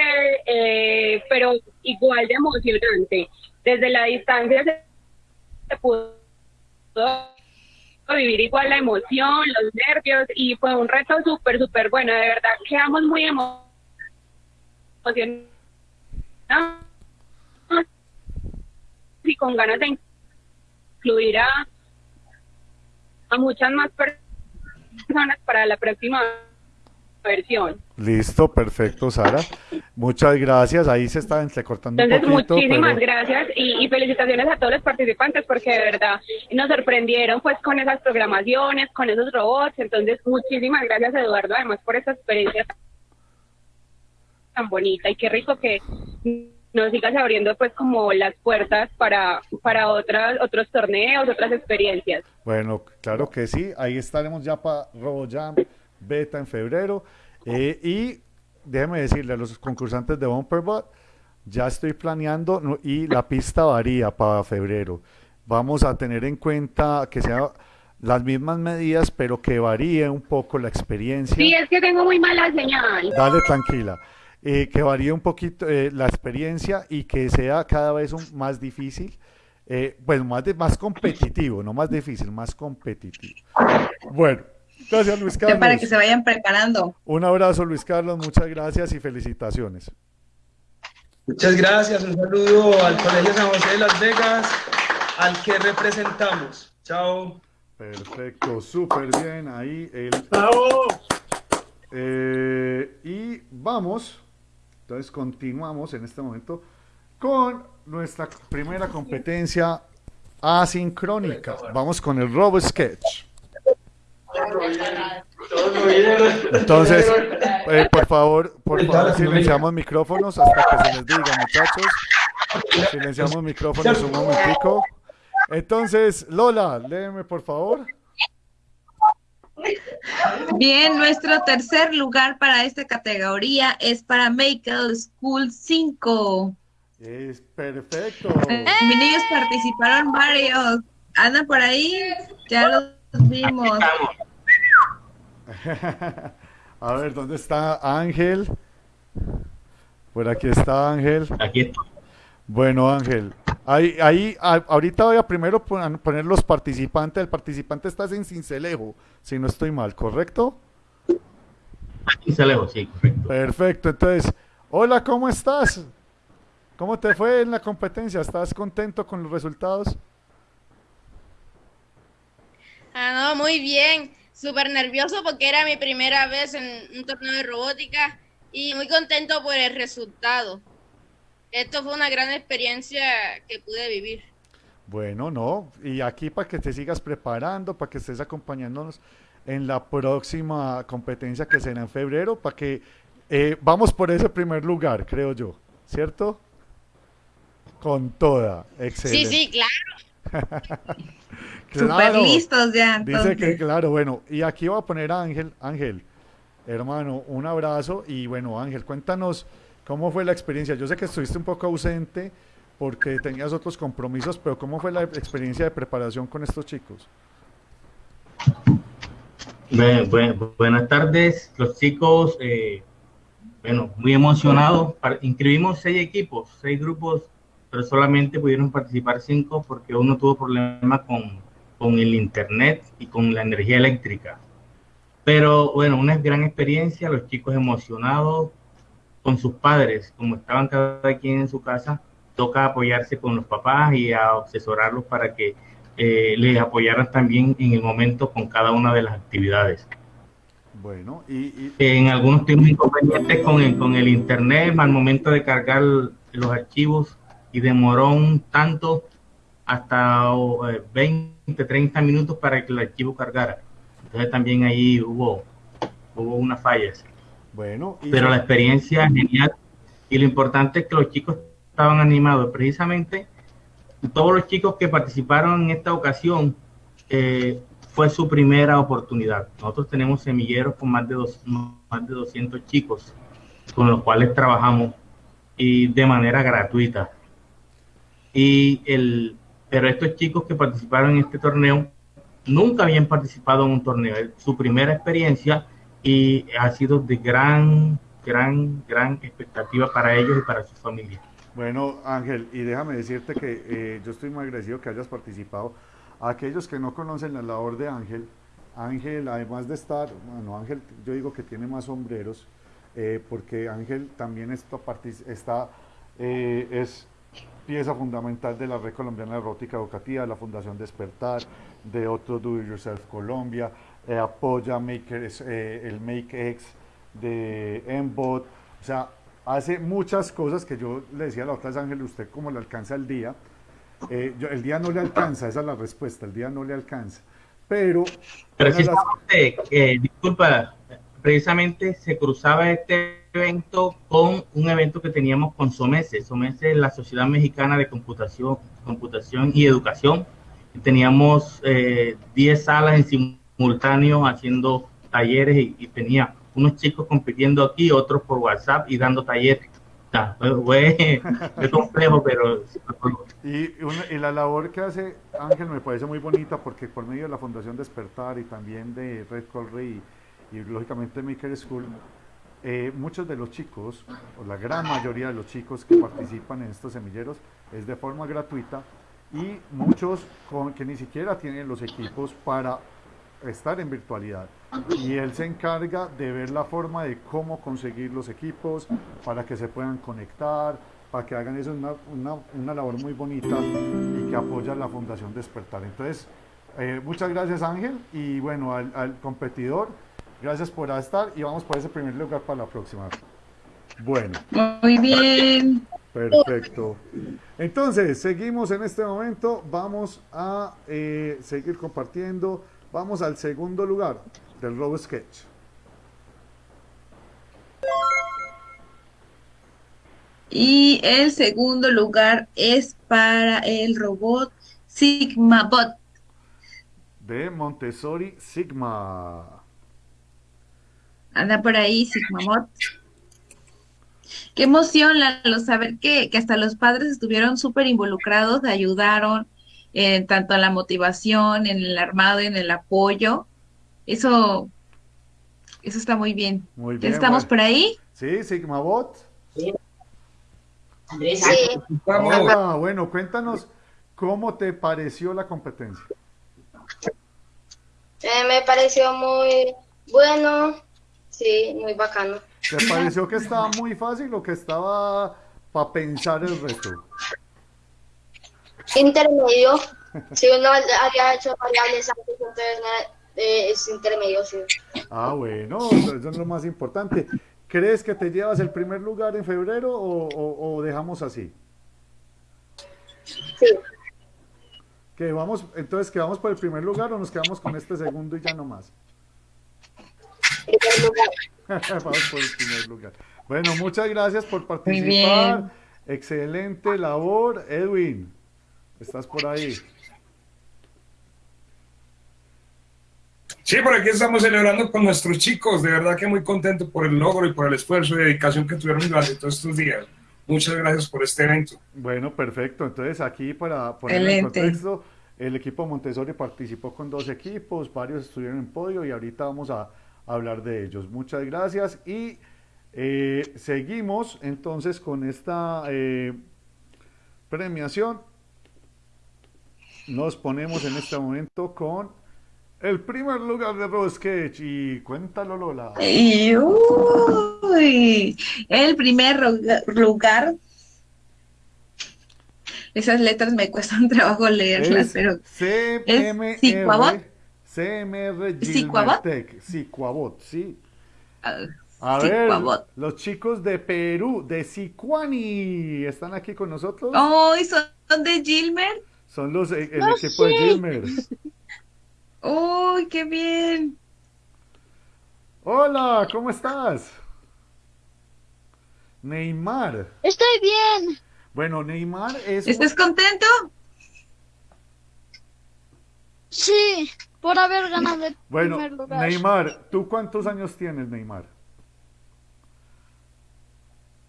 eh, pero igual de emocionante. Desde la distancia se pudo vivir igual la emoción, los nervios y fue un reto súper, súper bueno. De verdad, quedamos muy emocionados y con ganas de incluir a, a muchas más personas para la próxima versión. Listo, perfecto, Sara. Muchas gracias. Ahí se está entrecortando Entonces, un poquito. muchísimas pero- gracias y, y felicitaciones a todos los participantes porque de verdad nos sorprendieron pues con esas programaciones, con esos robots. Entonces, muchísimas gracias Eduardo además por esa experiencia tan bonita y qué rico que nos sigas abriendo pues como las puertas para para otras otros torneos, otras experiencias. Bueno, claro que sí. Ahí estaremos ya para RoboJam Beta en febrero. Eh, y déjeme decirle a los concursantes de Bumperbot, ya estoy planeando no, y la pista varía para febrero. Vamos a tener en cuenta que sean las mismas medidas, pero que varíe un poco la experiencia. Sí, es que tengo muy mala señal. Dale tranquila. Eh, que varíe un poquito eh, la experiencia y que sea cada vez un- más difícil, eh, pues más, de, más competitivo, no más difícil, más competitivo. Bueno, gracias Luis Carlos. para que se vayan preparando. Un abrazo Luis Carlos, muchas gracias y felicitaciones. Muchas gracias, un saludo al Colegio San José de Las Vegas, al que representamos. Chao. Perfecto, súper bien ahí el... Eh, y vamos, entonces continuamos en este momento con nuestra primera competencia asincrónica. Vamos con el Robo Sketch. Entonces, eh, por favor, por favor, silenciamos micrófonos hasta que se les diga, muchachos. Silenciamos micrófonos un momentico. Entonces, Lola, léeme por favor. Bien, nuestro tercer lugar para esta categoría es para Michael School 5. Es perfecto. Eh, Mis niños participaron varios. Andan por ahí, ya los vimos. (laughs) A ver, ¿dónde está Ángel? Por aquí está Ángel. Aquí está. Bueno, Ángel, ahí, ahí, a- ahorita voy a primero pon- poner los participantes. El participante está en Cincelejo, si no estoy mal, ¿correcto? Cincelejo, sí, correcto. Perfecto, entonces, hola, ¿cómo estás? ¿Cómo te fue en la competencia? ¿Estás contento con los resultados? Ah, no, muy bien. Súper nervioso porque era mi primera vez en un torneo de robótica y muy contento por el resultado. Esto fue una gran experiencia que pude vivir. Bueno, no, y aquí para que te sigas preparando, para que estés acompañándonos en la próxima competencia que será en febrero, para que eh, vamos por ese primer lugar, creo yo, ¿cierto? Con toda, excelente. Sí, sí, (laughs) claro. Súper listos ya, Dice que entonces. claro, bueno, y aquí voy a poner a Ángel, Ángel, hermano, un abrazo y bueno, Ángel, cuéntanos cómo fue la experiencia. Yo sé que estuviste un poco ausente porque tenías otros compromisos, pero ¿cómo fue la experiencia de preparación con estos chicos? Bue- bue- buenas tardes, los chicos. eh, bueno, muy emocionados. Inscribimos seis equipos, seis grupos, pero solamente pudieron participar cinco porque uno tuvo problemas con, con el internet y con la energía eléctrica. Pero bueno, una gran experiencia, los chicos emocionados con sus padres, como estaban cada quien en su casa, toca apoyarse con los papás y a asesorarlos para que eh, les apoyaran también en el momento con cada una de las actividades. Bueno, y, y- En algunos tuvimos inconvenientes con el, con el internet al momento de cargar los archivos y demoró un tanto hasta oh, eh, 20, 30 minutos para que el archivo cargara. Entonces también ahí hubo, hubo unas fallas. Bueno, y- Pero la experiencia es genial y lo importante es que los chicos estaban animados. Precisamente todos los chicos que participaron en esta ocasión eh, fue su primera oportunidad. Nosotros tenemos semilleros con más de, dos, más de 200 chicos con los cuales trabajamos y de manera gratuita. Y el, pero estos chicos que participaron en este torneo nunca habían participado en un torneo, es su primera experiencia y ha sido de gran, gran, gran expectativa para ellos y para su familia. Bueno, Ángel, y déjame decirte que eh, yo estoy muy agradecido que hayas participado. Aquellos que no conocen la labor de Ángel, Ángel, además de estar, bueno, Ángel, yo digo que tiene más sombreros, eh, porque Ángel también está, está eh, es pieza fundamental de la Red Colombiana de Robótica Educativa, de la Fundación Despertar, de otro Do It Yourself Colombia, eh, apoya Makers, el MakeX de Embot, o sea, hace muchas cosas que yo le decía a la otra Ángel, usted cómo le alcanza el día. el día no le alcanza, esa es la respuesta, el día no le alcanza. Pero... Precisamente, disculpa, precisamente se cruzaba este evento con un evento que teníamos con SOMESE. SOMESE es la Sociedad Mexicana de Computación, Computación y Educación. Teníamos 10 eh, salas en simultáneo haciendo talleres y, tenía unos chicos compitiendo aquí, otros por WhatsApp y dando talleres. (laughs) fue, complejo, pero... Y, y, la labor que hace Ángel me parece muy bonita porque por medio de la Fundación Despertar y también de Red Colry y lógicamente Maker School, eh, muchos de los chicos, o la gran mayoría de los chicos que participan en estos semilleros es de forma gratuita y muchos con, que ni siquiera tienen los equipos para estar en virtualidad. Y él se encarga de ver la forma de cómo conseguir los equipos para que se puedan conectar, para que hagan eso, una, una, una labor muy bonita y que apoya la Fundación Despertar. Entonces, eh, muchas gracias Ángel y bueno, al, al competidor Gracias por estar y vamos por ese primer lugar para la próxima. Bueno. Muy bien. Perfecto. Entonces, seguimos en este momento. Vamos a eh, seguir compartiendo. Vamos al segundo lugar del Robo Sketch. Y el segundo lugar es para el robot Sigma Bot. De Montessori Sigma anda por ahí Sigmamot. Qué emoción, Lalo, saber que, que hasta los padres estuvieron súper involucrados, ayudaron en tanto en la motivación, en el armado, en el apoyo. Eso, eso está muy bien. Muy bien. ¿Estamos por ahí? Sí, Sigmabot. Sí. Andrés, sí. Hola, bueno, cuéntanos cómo te pareció la competencia. Eh, me pareció muy bueno, Sí, muy bacano. ¿Te pareció que estaba muy fácil o que estaba para pensar el resto? Intermedio. si uno había hecho variables antes, entonces eh, es intermedio, sí. Ah, bueno, eso es lo más importante. ¿Crees que te llevas el primer lugar en febrero o, o, dejamos así? Sí. ¿Que vamos, entonces, ¿quedamos por el primer lugar o nos quedamos con este segundo y ya no más? (laughs) Vamos por el primer lugar. Bueno, muchas gracias por participar. Excelente labor. Edwin, ¿estás por ahí? Sí, por aquí estamos celebrando con nuestros chicos. De verdad que muy contento por el logro y por el esfuerzo y dedicación que tuvieron durante todos estos días. Muchas gracias por este evento. Bueno, perfecto. Entonces aquí para poner en contexto, el equipo Montessori participó con dos equipos, varios estuvieron en podio y ahorita vamos a hablar de ellos. Muchas gracias y eh, seguimos entonces con esta eh, premiación. Nos ponemos en este momento con el primer lugar de Rosketch y cuéntalo Lola. el primer lugar esas letras me cuestan (laughs) trabajo leerlas, pero CMR, CMR Gilmertec, Sicuabot, sí. Ah, a ver, los chicos de Perú, de Sicuani, ¿están aquí con nosotros? Oh, son de Gilmer? Son los, el equipo de Gilmer. (laughs) ¡Uy, qué bien! Hola, ¿cómo estás? Neymar. Estoy bien. Bueno, Neymar es... ¿Estás contento? Sí, por haber ganado el Bueno, primer lugar. Neymar, ¿tú cuántos años tienes, Neymar?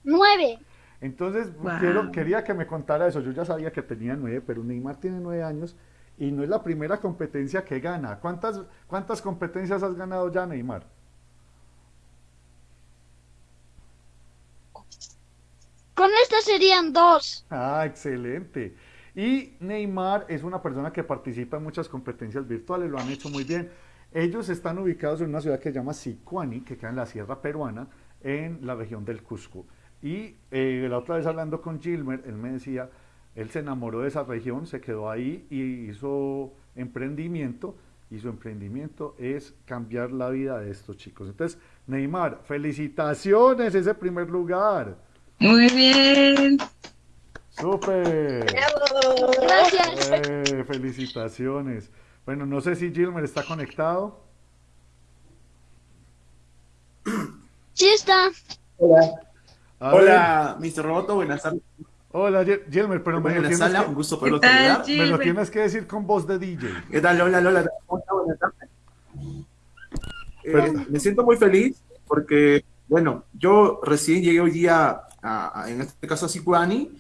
Nueve. Entonces, Wow. quiero, quería que me contara eso. Yo ya sabía que tenía nueve, pero Neymar tiene nueve años y no es la primera competencia que gana. ¿Cuántas, cuántas competencias has ganado ya, Neymar? Con esta serían dos. Ah, excelente. Y Neymar es una persona que participa en muchas competencias virtuales, lo han hecho muy bien. Ellos están ubicados en una ciudad que se llama Sicuani, que queda en la sierra peruana, en la región del Cusco. Y eh, la otra vez hablando con Gilmer, él me decía, él se enamoró de esa región, se quedó ahí y hizo emprendimiento, y su emprendimiento es cambiar la vida de estos chicos. Entonces, Neymar, felicitaciones, ese primer lugar. Muy bien. ¡Súper! Gracias. Eh, felicitaciones. Bueno, no sé si Gilmer está conectado. Sí está. Hola. A Hola, Mr. Roboto, buenas tardes. Hola, Gilmer, pero me lo, sala, que, un gusto ¿Qué poderlo tal, me lo tienes que decir con voz de DJ. ¿Qué tal, Lola, Lola? Buenas tardes. Eh, me siento muy feliz porque, bueno, yo recién llegué hoy día, a, a- en este caso a Sicuani,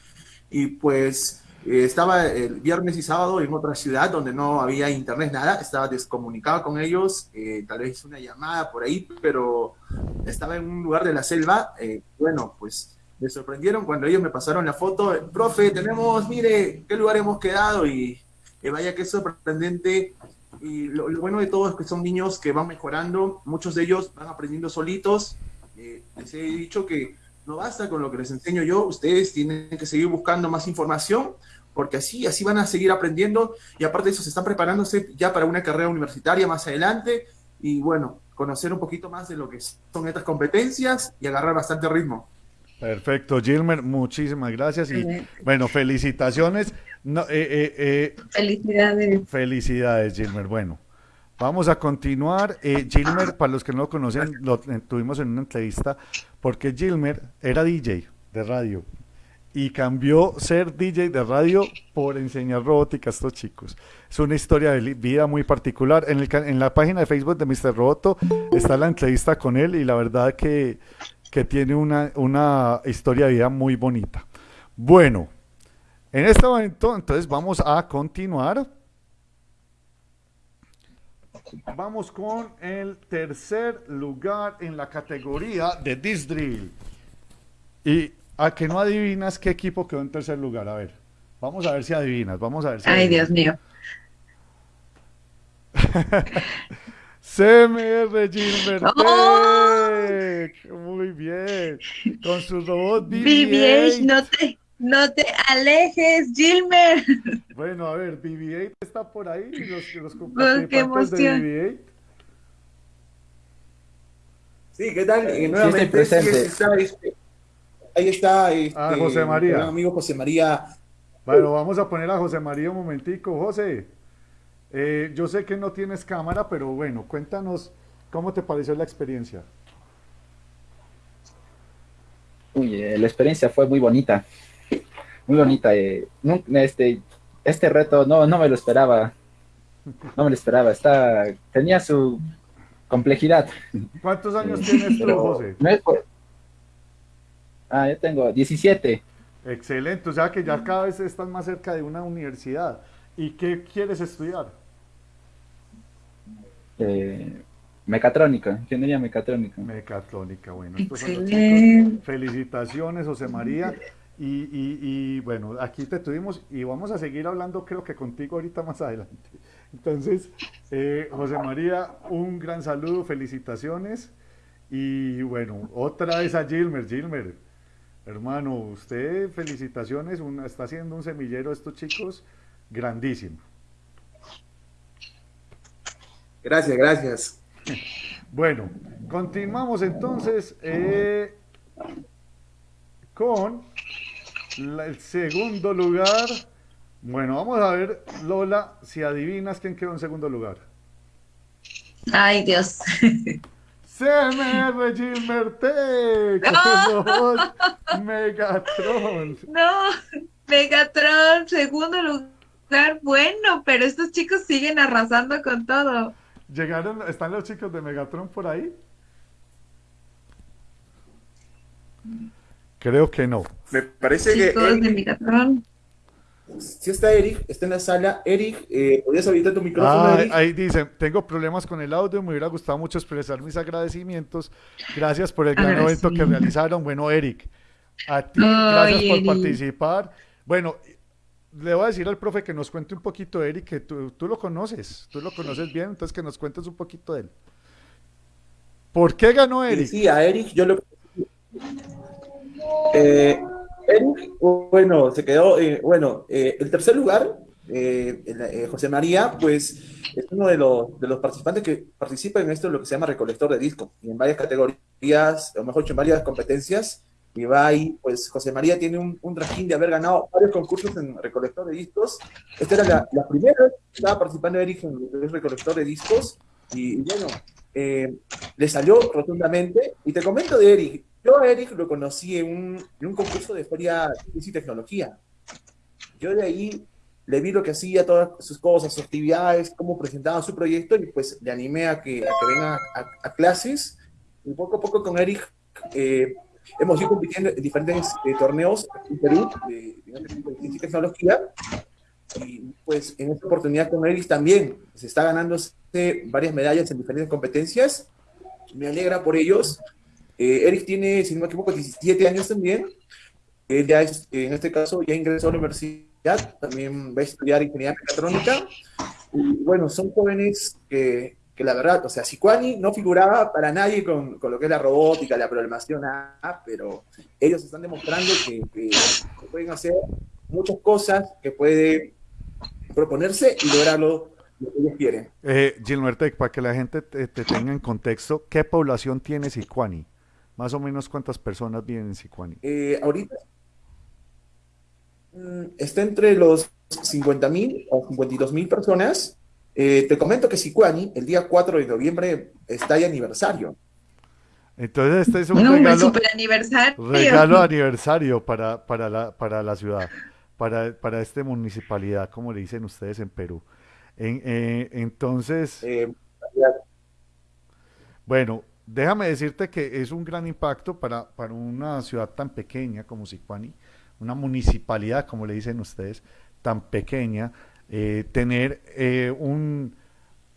y pues eh, estaba el viernes y sábado en otra ciudad donde no había internet, nada, estaba descomunicado con ellos, eh, tal vez una llamada por ahí, pero estaba en un lugar de la selva, eh, bueno, pues me sorprendieron cuando ellos me pasaron la foto, profe, tenemos, mire, qué lugar hemos quedado y vaya que sorprendente y lo, bueno de todo es que son niños que van mejorando, muchos de ellos van aprendiendo solitos. Les he dicho que no basta con lo que les enseño yo, ustedes tienen que seguir buscando más información, porque así, así van a seguir aprendiendo y aparte de eso se están preparándose ya para una carrera universitaria más adelante y bueno, conocer un poquito más de lo que son estas competencias y agarrar bastante ritmo. Perfecto, Gilmer, muchísimas gracias y bueno, felicitaciones. No, eh, eh, eh, Felicidades. Felicidades, Gilmer. Bueno, vamos a continuar. Eh, Gilmer, para los que no lo conocen, lo eh, tuvimos en una entrevista porque Gilmer era DJ de radio y cambió ser DJ de radio por enseñar robótica a estos chicos. Es una historia de vida muy particular. En, el en la página de Facebook de Mr. Roboto está la entrevista con él y la verdad que, que tiene una, una historia de vida muy bonita. Bueno, en este momento entonces vamos a continuar. Vamos con el tercer lugar en la categoría de Disc Drill. Y a que no adivinas qué equipo quedó en tercer lugar. A ver, vamos a ver si adivinas. Vamos a ver si Ay, adivinas. Dios mío. (laughs) CMR Gilbert ¡Oh! Muy bien. Con su robot BB-8, BB-8. no te, no te alejes, Gilmer. Bueno, a ver, BB-8 está por ahí. Los, los qué participantes de emoción. BB-8. Sí, ¿qué tal? Eh, Sí, nuevamente, estoy presente. sí, ahí está este, Ah, José María. amigo José María. Bueno, vamos a poner a José María un momentico. José, eh, yo sé que no tienes cámara, pero bueno, cuéntanos cómo te pareció la experiencia. Uy, eh, la experiencia fue muy bonita, muy bonita. eh, este, este reto no, no me lo esperaba, no me lo esperaba. Está, tenía su complejidad. ¿Cuántos años tienes tú, pero José? no es por- Ah, yo tengo 17. Excelente, o sea que ya cada vez estás más cerca de una universidad. ¿Y qué quieres estudiar? eh, mecatrónica, ingeniería mecatrónica. Mecatrónica, bueno. Excelente. Felicitaciones, José María. Y, y- y, bueno, aquí te tuvimos y vamos a seguir hablando creo que contigo ahorita más adelante. Entonces, eh, José María, un gran saludo, felicitaciones. Y bueno, otra vez a Gilmer. Gilmer, hermano, usted felicitaciones, un- está haciendo un semillero a estos chicos grandísimo. Gracias, gracias. Bueno, continuamos entonces eh, con la- el segundo lugar. Bueno, vamos a ver, Lola, si adivinas quién quedó en segundo lugar. Ay, Dios. (laughs) CMR Gilmertech, robot Megatron. No, Megatron, segundo lugar. bueno, pero estos chicos siguen arrasando con todo. ¿Llegaron, están los chicos de Megatron por ahí? Creo que no. Me parece Chicos que de Eric, Megatron. Si está Eric, está en la sala. Eric, eh, ¿podrías habilitar tu micrófono, Ah, Eric? ahí dicen, tengo problemas con el audio, me hubiera gustado mucho expresar mis agradecimientos. Gracias por el gran evento sí. que realizaron. Bueno, Eric, a ti, gracias por Eric. participar. Bueno, le voy a decir al profe que nos cuente un poquito, Eric, que tú, tú lo conoces, tú lo conoces bien, entonces que nos cuentes un poquito de él. ¿Por qué ganó Eric? Sí, a Eric yo lo... Eh, bueno, se quedó, eh, bueno, eh, el tercer lugar, eh, el- eh, José María, pues es uno de los, de los participantes que participa en esto, lo que se llama recolector de discos, y en varias categorías, o mejor dicho, en varias competencias, y va ahí, pues José María tiene un, un trajín de haber ganado varios concursos en recolector de discos. Esta era la, la primera vez que estaba participando Eric en es recolector de discos, y, y bueno, eh, le salió rotundamente. Y te comento de Eric. Yo a Eric lo conocí en un, en un concurso de feria de tecnología. Yo de ahí le vi lo que hacía, todas sus cosas, sus actividades, cómo presentaba su proyecto y pues le animé a que, a que venga a, a clases. Y poco a poco con Eric eh, hemos ido compitiendo en diferentes eh, torneos en Perú de, ciencia y tecnología. Y pues en esta oportunidad con Eric también se está ganándose varias medallas en diferentes competencias. Me alegra por ellos. Eh, Eric tiene, si no me equivoco, 17 años también. Él ya es, en este caso, ya ingresó a la universidad, también va a estudiar ingeniería mecatrónica. Y bueno, son jóvenes que, que la verdad, o sea, Sicuani no figuraba para nadie con, con lo que es la robótica, la programación, nada, pero ellos están demostrando que, que- pueden hacer muchas cosas, que pueden proponerse y lograrlo lo que ellos quieren. Eh, Gilmertec, para que la gente te, te tenga en contexto, ¿qué población tiene Sicuani? Más o menos cuántas personas viven en Sicuani. Eh, ahorita mm, está entre los 50.000 o 52.000 personas. Eh, te comento que Sicuani, el día 4 de noviembre, está de aniversario. Entonces este es un regalo, super aniversario. regalo de aniversario para, para, la, para la ciudad, para, para esta municipalidad, como le dicen ustedes en Perú. En- eh, entonces, Eh, bueno, déjame decirte que es un gran impacto para, para una ciudad tan pequeña como Sicuani, una municipalidad, como le dicen ustedes, tan pequeña, eh, tener eh, un,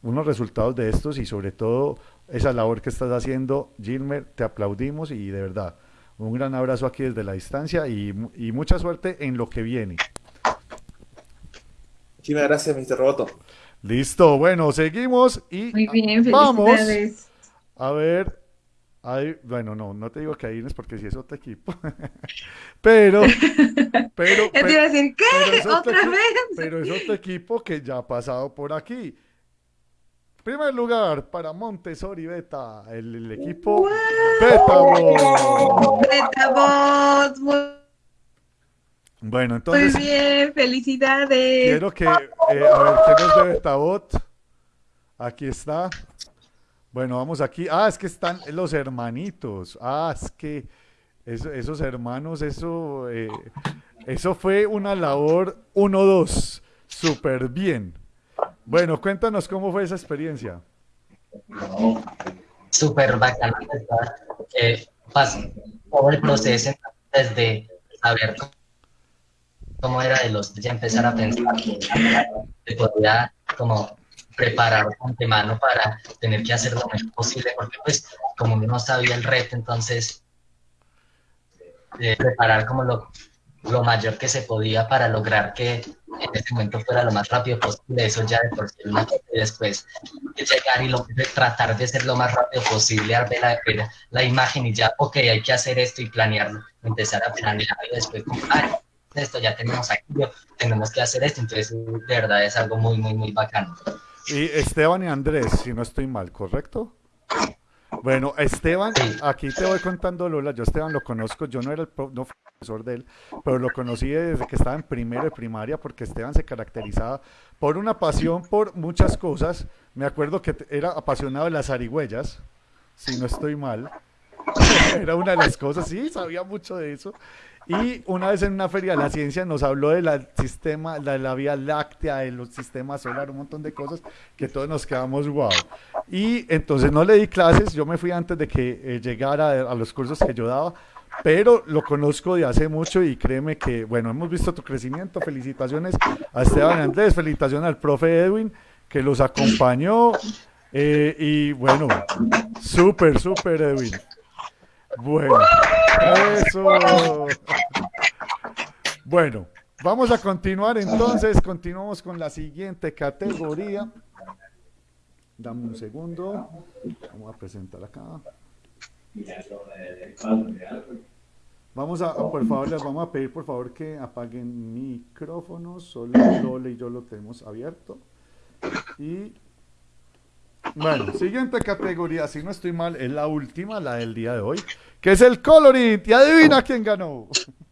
unos resultados de estos y sobre todo esa labor que estás haciendo, Gilmer, te aplaudimos y de verdad, un gran abrazo aquí desde la distancia y, mu- y mucha suerte en lo que viene. muchísimas gracias, Mr. Roboto. Listo, bueno, seguimos y Muy bien, vamos felicidades. A ver. ahí- bueno, no, no te digo que ahí es porque si es otro equipo. (laughs) pero, (laughs) pero, Ya te iba a decir, ¿qué? pero ¿Otra vez? Pero es otro equipo que ya ha pasado por aquí. Primer lugar para Montessori Beta, el, el equipo Beta Boy. Metabot, muy, Bueno, muy entonces bien, felicidades. quiero que, eh, a ver, ¿quién es de Betabot? Aquí está. Bueno, vamos aquí. Ah, es que están los hermanitos. Ah, es que eso- esos hermanos, eso, eh, eso fue una labor 1-2. Súper bien. Bueno, cuéntanos cómo fue esa experiencia. súper ¿verdad? que pasó todo el proceso desde saber cómo era de los ya empezar a pensar que podía como preparar de antemano para tener que hacer lo mejor posible porque pues como no sabía el reto entonces eh, preparar como lo, lo mayor que se podía para lograr que en este momento fuera lo más rápido posible, eso ya de por sí una y después de llegar y lo, tratar de ser lo más rápido posible, ver la, la imagen y ya, ok, hay que hacer esto y planearlo, empezar a planear y después, ah, esto ya tenemos aquí, tenemos que hacer esto, entonces de verdad es algo muy, muy, muy bacano. Y Esteban y Andrés, si no estoy mal, ¿correcto? Bueno, Esteban, aquí te voy contando Lola, yo Esteban lo conozco, yo no era el pro- no profesor de él, pero lo conocí desde que estaba en primero de primaria porque Esteban se caracterizaba por una pasión por muchas cosas. Me acuerdo que era apasionado de las zarigüeyas, si no estoy mal. (laughs) era una de las cosas, sí, sabía mucho de eso. Y una vez en una feria de la ciencia nos habló del sistema, de la Vía Láctea, del sistema solar, un montón de cosas que todos nos quedamos wow. Y entonces no le di clases, yo me fui antes de que eh, llegara a los cursos que yo daba, pero lo conozco de hace mucho y créeme que, bueno, hemos visto tu crecimiento. Felicitaciones a Esteban Andrés, felicitaciones al profe Edwin que los acompañó. Eh, y bueno, súper, súper Edwin. Bueno, eso. Bueno, vamos a continuar entonces. Continuamos con la siguiente categoría. Dame un segundo. Vamos a presentar acá. Vamos a, por favor, les vamos a pedir por favor que apaguen micrófonos. Solo Lole y yo lo tenemos abierto. Y bueno, siguiente categoría, si no estoy mal, es la última, la del día de hoy, que es el coloring. ¿Y adivina quién ganó?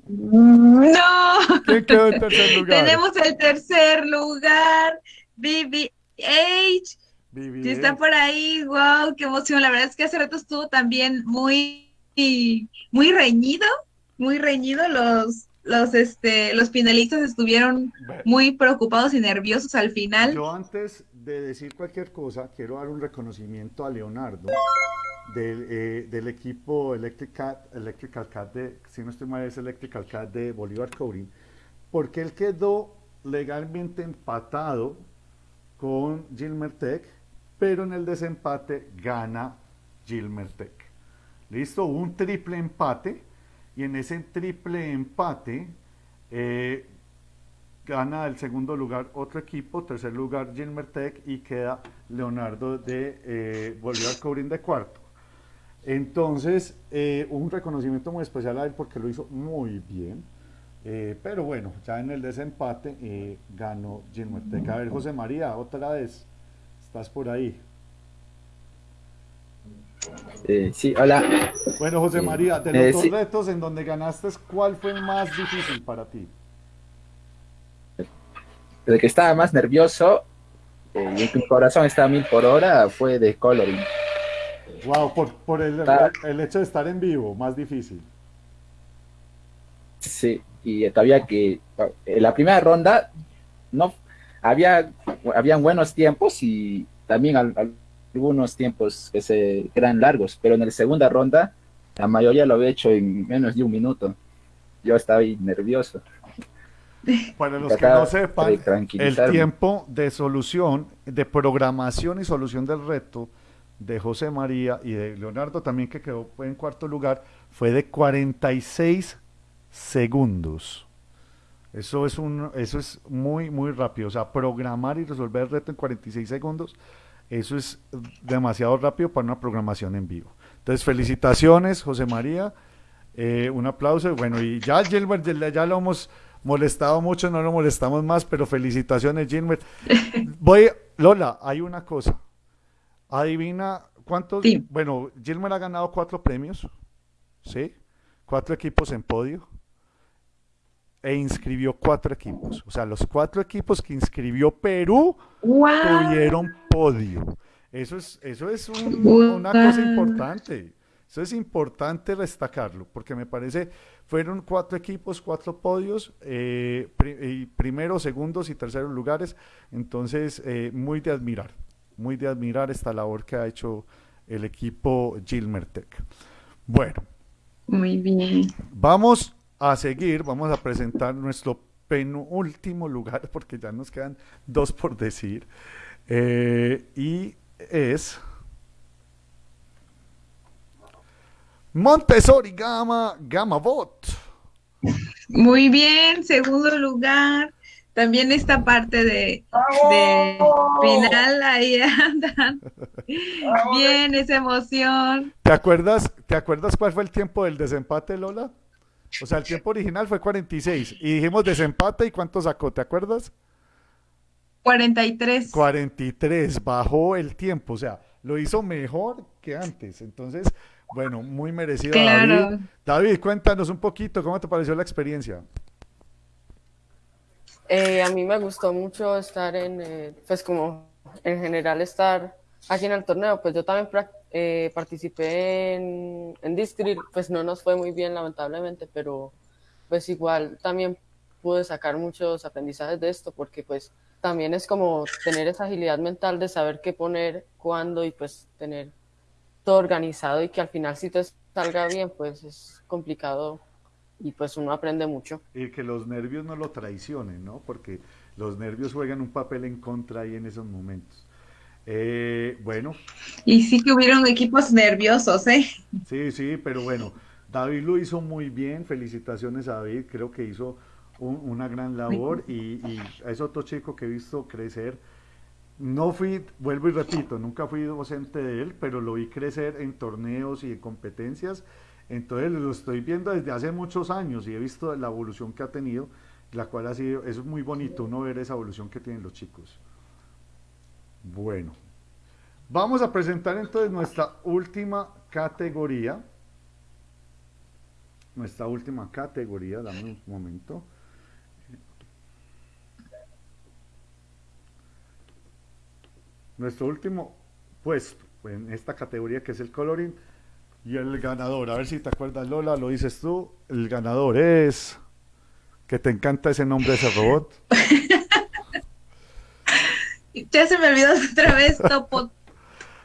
No. ¿Quién quedó en tercer lugar? Tenemos el tercer lugar, BBH. Sí está por ahí, wow, qué emoción. La verdad es que hace rato estuvo también muy, muy reñido, muy reñido. Los, los, este, los finalistas estuvieron muy preocupados y nerviosos al final. Yo antes de decir cualquier cosa, quiero dar un reconocimiento a Leonardo del, eh, del equipo Electrical, Electrical Cat de, si no estoy mal, es Electrical Cat de Bolívar Coding, porque él quedó legalmente empatado con Gilmer Tech, pero en el desempate gana Gilmer Tech. Listo, un triple empate, y en ese triple empate eh, gana el segundo lugar otro equipo, tercer lugar Gilmer Tech y queda Leonardo de eh, Bolívar Cobrín de cuarto. Entonces, eh, un reconocimiento muy especial a él porque lo hizo muy bien. Eh, pero bueno, ya en el desempate ganó Gilmer Tech. A ver, José María, otra vez, estás por ahí. Eh, sí, hola. Bueno, José Eh, María, de eh, los dos sí. retos en donde ganaste, ¿cuál fue el más difícil para ti? El que estaba más nervioso eh, y mi corazón estaba a mil por hora fue de coloring. Wow, por, por el, Ah. el hecho de estar en vivo, más difícil. Sí, y todavía que en la primera ronda no había habían buenos tiempos y también al- al- algunos tiempos que se que eran largos, pero en la segunda ronda la mayoría lo había hecho en menos de un minuto. Yo estaba ahí nervioso. Para los que no sepan, el tiempo de solución, de programación y solución del reto de José María y de Leonardo también que quedó en cuarto lugar fue de 46 segundos. Eso es un eso es muy muy rápido, o sea, programar y resolver el reto en 46 segundos, eso es demasiado rápido para una programación en vivo. Entonces, felicitaciones, José María. Eh, un aplauso. Bueno, y ya Gilbert, ya, lo hemos molestado mucho, no lo molestamos más, pero felicitaciones, Gilbert. (laughs) Voy, Lola, hay una cosa. Adivina cuántos. Bueno, Gilbert ha ganado cuatro premios, ¿sí? Cuatro equipos en podio. E inscribió cuatro equipos. O sea, los cuatro equipos que inscribió Perú tuvieron podio. Eso es, eso es un- una cosa importante. Eso es importante destacarlo, porque me parece, fueron cuatro equipos, cuatro podios, eh, pri- primeros, segundos y terceros lugares. Entonces, eh, muy de admirar, muy de admirar esta labor que ha hecho el equipo Gilmer Tech. Bueno, Muy bien. Vamos a seguir, vamos a presentar nuestro penúltimo lugar, (laughs) porque ya nos quedan dos por decir. Eh, y es Montessori Gama Gama Bot. Muy bien, segundo lugar. También esta parte de, de final, ahí (laughs) andan. Bien, esa emoción. ¿Te acuerdas, ¿Te acuerdas cuál fue el tiempo del desempate, Lola? O sea, el tiempo original fue 46 y dijimos desempate y cuánto sacó, ¿te acuerdas? 43. 43, bajó el tiempo, o sea, lo hizo mejor que antes. Entonces, bueno, muy merecido. Claro. David. David, cuéntanos un poquito, ¿cómo te pareció la experiencia? Eh, a mí me gustó mucho estar en, eh, pues como en general estar aquí en el torneo. Pues yo también eh, participé en, en Discrit, pues no nos fue muy bien lamentablemente, pero pues igual también pude sacar muchos aprendizajes de esto porque pues también es como tener esa agilidad mental de saber qué poner, cuándo y pues tener todo organizado y que al final si te salga bien pues es complicado y pues uno aprende mucho. Y que los nervios no lo traicionen, ¿no? Porque los nervios juegan un papel en contra ahí en esos momentos. Eh, bueno. Y sí que hubieron equipos nerviosos, ¿eh? Sí, sí, pero bueno, David lo hizo muy bien, felicitaciones a David, creo que hizo una gran labor y, y, es otro chico que he visto crecer. No fui, vuelvo y repito, nunca fui docente de él, pero lo vi crecer en torneos y en competencias. Entonces lo estoy viendo desde hace muchos años y he visto la evolución que ha tenido, la cual ha sido, es muy bonito uno ver esa evolución que tienen los chicos. Bueno, vamos a presentar entonces nuestra última categoría. Nuestra última categoría, dame un momento. Nuestro último puesto en esta categoría que es el coloring y el ganador, a ver si te acuerdas Lola, lo dices tú, el ganador es que te encanta ese nombre ese robot. (laughs) ya se me olvidó (laughs) otra vez, Topo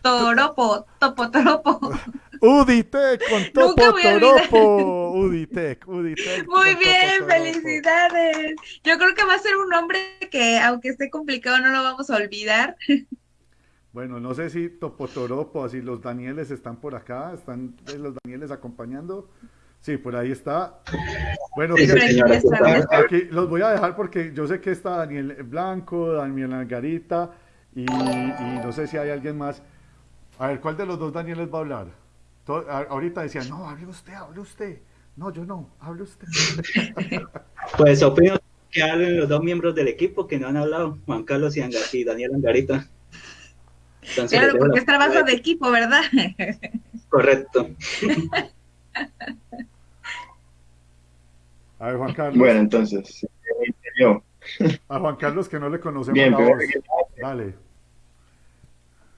Toropo, Topo Toropo. (laughs) Uditec con Topo Toropo. Uditec, Uditec. Muy bien, felicidades. Yo creo que va a ser un nombre que, aunque esté complicado, no lo vamos a olvidar. (laughs) Bueno, no sé si Topotoropo, si los Danieles están por acá, están los Danieles acompañando. Sí, por ahí está. Bueno, aquí los voy a dejar porque yo sé que está Daniel Blanco, Daniel Angarita y, no sé si hay alguien más. A ver, ¿cuál de los dos Danieles va a hablar? ahorita decía, no, hable usted, hable usted. No, yo no, hable usted. (laughs) Pues opino que hablen los dos miembros del equipo que no han hablado, Juan Carlos y, y Daniel Angarita claro, porque es trabajo de equipo, ¿verdad? Correcto. (laughs) A ver, Juan Carlos. Bueno, entonces, yo. A Juan Carlos que no le conocemos Bien, la voz. Dale.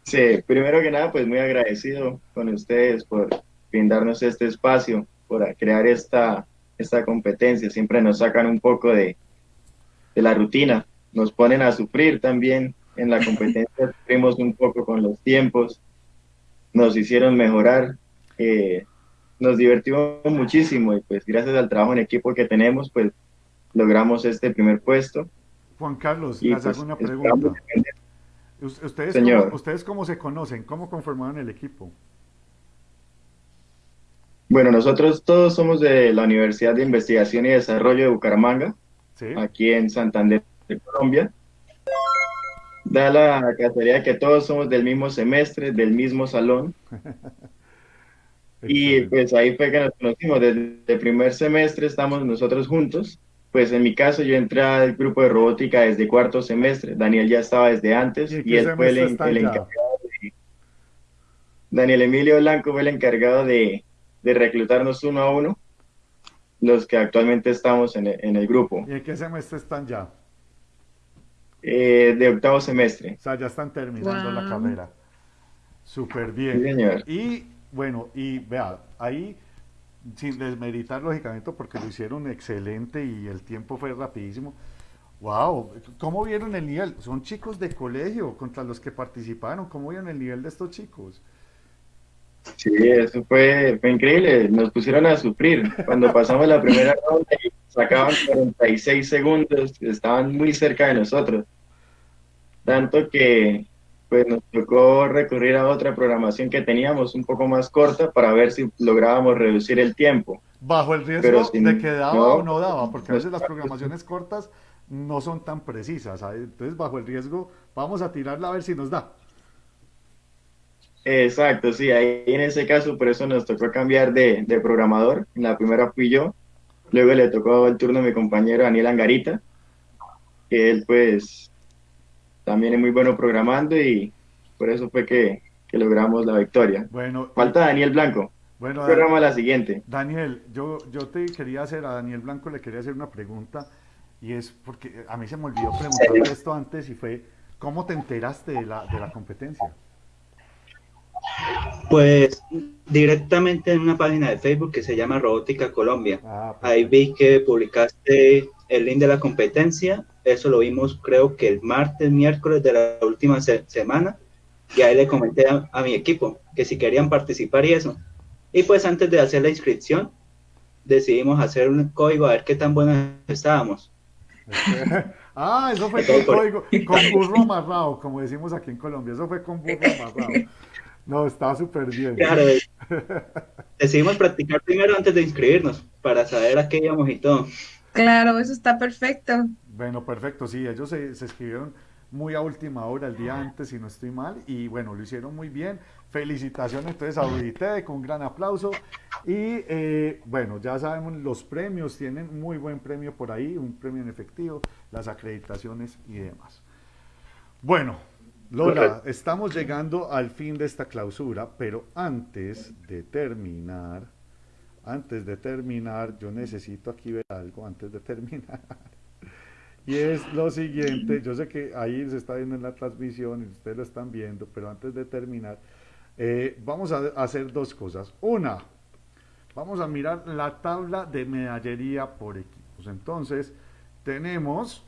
Sí, primero que nada, pues muy agradecido con ustedes por brindarnos este espacio, por crear esta, esta competencia. Siempre nos sacan un poco de, de la rutina, nos ponen a sufrir también en la competencia (laughs) sufrimos un poco con los tiempos, nos hicieron mejorar, eh, nos divertimos muchísimo y pues gracias al trabajo en equipo que tenemos, pues logramos este primer puesto. Juan Carlos, les hago pues, una pregunta. ¿Ustedes, Cómo, ¿Ustedes cómo se conocen? ¿Cómo conformaron el equipo? Bueno, nosotros todos somos de la Universidad de Investigación y Desarrollo de Bucaramanga, aquí en Santander, de Colombia da la casualidad que todos somos del mismo semestre, del mismo salón. (laughs) y pues ahí fue que nos conocimos. Desde el primer semestre estamos nosotros juntos. Pues en mi caso yo entré al grupo de robótica desde cuarto semestre. Daniel ya estaba desde antes y, él fue el, encargado de... Daniel Emilio Blanco fue el encargado de, de reclutarnos uno a uno, los que actualmente estamos en el, en el grupo. ¿Y en qué semestre están ya? Eh, de octavo semestre. O sea, ya están terminando la carrera. Súper bien. Y bueno, y vea, ahí, sin desmeritar lógicamente, porque lo hicieron excelente y el tiempo fue rapidísimo. Wow, ¿cómo vieron el nivel? Son chicos de colegio contra los que participaron. ¿Cómo vieron el nivel de estos chicos? Sí, eso fue, fue increíble. Nos pusieron a sufrir. Cuando pasamos la primera ronda y sacaban 46 segundos, estaban muy cerca de nosotros tanto que pues nos tocó recurrir a otra programación que teníamos un poco más corta para ver si lográbamos reducir el tiempo. Bajo el riesgo de que daba o no daba, porque a veces las programaciones cortas no son tan precisas, entonces bajo el riesgo vamos a tirarla a ver si nos da. Exacto, sí, ahí en ese caso por eso nos tocó cambiar de, de programador, en la primera fui yo, luego le tocó el turno a mi compañero Daniel Angarita, que él pues también es muy bueno programando y por eso fue que, logramos la victoria. Bueno, Falta Daniel Blanco. Bueno, programa la siguiente. Daniel, yo, yo te quería hacer, a Daniel Blanco le quería hacer una pregunta y es porque a mí se me olvidó preguntar esto antes y fue, ¿cómo te enteraste de la, de la competencia? Pues directamente en una página de Facebook que se llama Robótica Colombia. Ah, Ahí vi que publicaste el link de la competencia. Eso lo vimos creo que el martes, miércoles de la última se- semana. Y ahí le comenté a, a mi equipo que si querían participar y eso. Y pues antes de hacer la inscripción, decidimos hacer un código a ver qué tan buenos estábamos. (laughs) Ah, eso fue con código, con burro amarrado, como decimos aquí en Colombia. Eso fue con burro amarrado. No, está súper bien. Claro, (laughs) decidimos practicar primero antes de inscribirnos para saber a qué íbamos y todo. Claro, eso está perfecto. Bueno, perfecto, sí, ellos se, se escribieron muy a última hora, el día antes, si no estoy mal, y bueno, lo hicieron muy bien. Felicitaciones entonces a Uditec, un gran aplauso. Y eh, bueno, ya sabemos, los premios tienen muy buen premio por ahí, un premio en efectivo, las acreditaciones y demás. Bueno, Lola, estamos llegando al fin de esta clausura, pero antes de terminar, antes de terminar, yo necesito aquí ver algo antes de terminar. (laughs) Y es lo siguiente, yo sé que ahí se está viendo en la transmisión y ustedes lo están viendo, pero antes de terminar, eh, vamos a hacer dos cosas. Una, vamos a mirar la tabla de medallería por equipos. Entonces, tenemos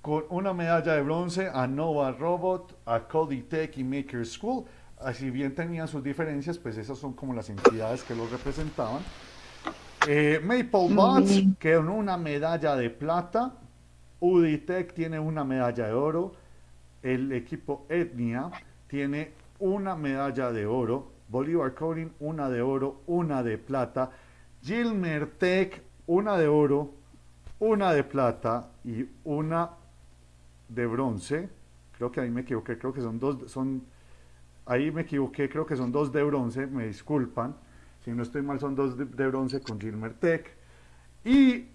con una medalla de bronce a Nova Robot, a Cody Tech y Maker School. Así bien tenían sus diferencias, pues esas son como las entidades que los representaban. Eh, Maple Bots, que con una medalla de plata. Uditech tiene una medalla de oro. El equipo Etnia tiene una medalla de oro. Bolívar Coding, una de oro, una de plata. Gilmer Tech, una de oro, una de plata y una de bronce. Creo que ahí me equivoqué, creo que son dos, son, ahí me equivoqué, creo que son dos de bronce, me disculpan. Si no estoy mal, son dos de, de bronce con Gilmer Tech. Y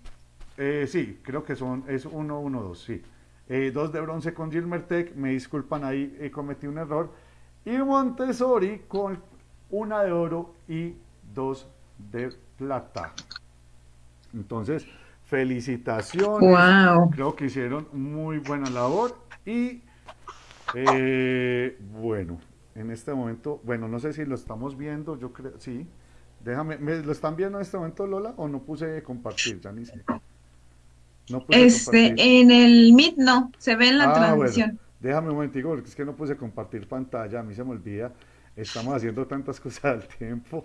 eh, sí, creo que son, es uno, uno, dos, sí. Eh, dos de bronce con Gilmer Tech, me disculpan ahí, eh, cometí un error. Y Montessori con una de oro y dos de plata. Entonces, felicitaciones. Guau. Creo que hicieron muy buena labor. Y eh, bueno, en este momento, bueno, no sé si lo estamos viendo, yo creo, sí. Déjame, ¿me, ¿lo están viendo en este momento, Lola? ¿O no puse compartir? Ya ni sé. No puse Este, compartir. en el Meet no, se ve en la Ah, transmisión. bueno, déjame un momentico, porque es que no puse compartir pantalla, a mí se me olvida. Estamos haciendo tantas (laughs) cosas al tiempo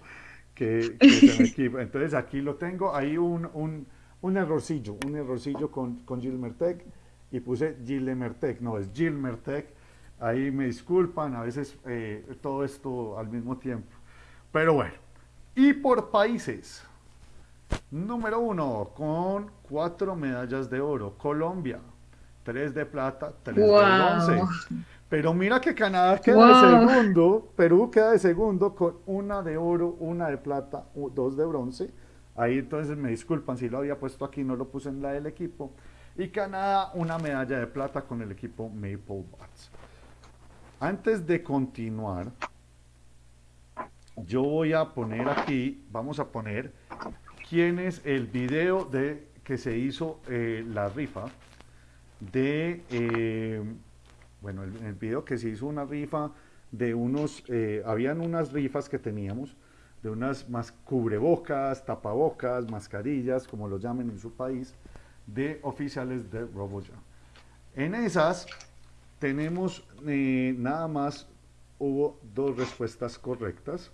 que, que se me. (laughs) Entonces aquí lo tengo, ahí un, un, un errorcillo, un errorcillo con, con Gilmertech y puse Gilmertech, no, es Gilmertech. Ahí me disculpan, a veces eh, todo esto al mismo tiempo. Pero bueno, y por países. Número uno, con cuatro medallas de oro, Colombia. Tres de plata, tres de bronce. Pero mira que Canadá queda de segundo, Perú queda de segundo con una de oro, una de plata, dos de bronce. Ahí entonces me disculpan si lo había puesto aquí, no lo puse en la del equipo. Y Canadá una medalla de plata con el equipo Maple Bats. Antes de continuar, yo voy a poner aquí, vamos a poner quién es el video de que se hizo eh, la rifa de, eh, bueno, el, video que se hizo una rifa de unos, eh, habían unas rifas que teníamos de unas más cubrebocas, tapabocas, mascarillas, como lo llamen en su país, de oficiales de RoboJam. En esas tenemos eh, nada más, hubo dos respuestas correctas.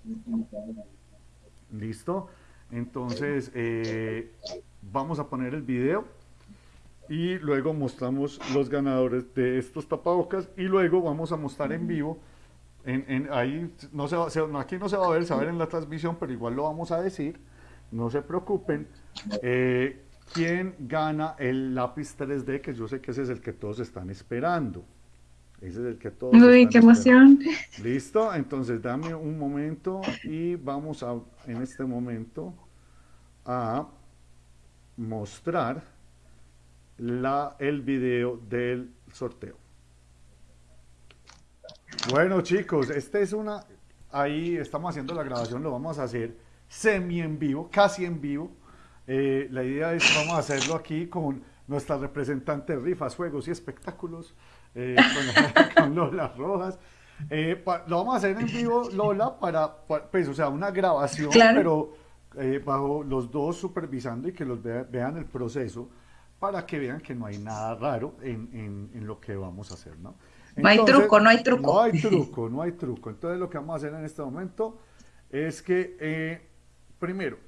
¿Listo? Entonces, eh, vamos a poner el video y luego mostramos los ganadores de estos tapabocas y luego vamos a mostrar en vivo. En, en- ahí no se va, se- aquí no se va a ver, ver en la transmisión, pero igual lo vamos a decir. No se preocupen. Eh, ¿Quién gana el lápiz 3D? Que yo sé que ese es el que todos están esperando. Ese es el que todos Uy, qué esperando. emoción. Listo, entonces dame un momento y vamos a, en este momento, a mostrar la, el video del sorteo. Bueno chicos, este es una, ahí estamos haciendo la grabación, lo vamos a hacer semi en vivo, casi en vivo. Eh, la idea es, vamos a hacerlo aquí con nuestra representante de rifas, juegos y espectáculos, eh, con, (laughs) con Lola Rojas. Eh, pa- lo vamos a hacer en vivo, Lola, para, pa- pues, o sea, una grabación, Claro. pero eh, bajo los dos supervisando y que los vea- vean el proceso para que vean que no hay nada raro en, en- en lo que vamos a hacer, ¿no? No hay truco, no hay truco. No hay (laughs) truco, no hay truco. Entonces lo que vamos a hacer en este momento es que, eh, primero,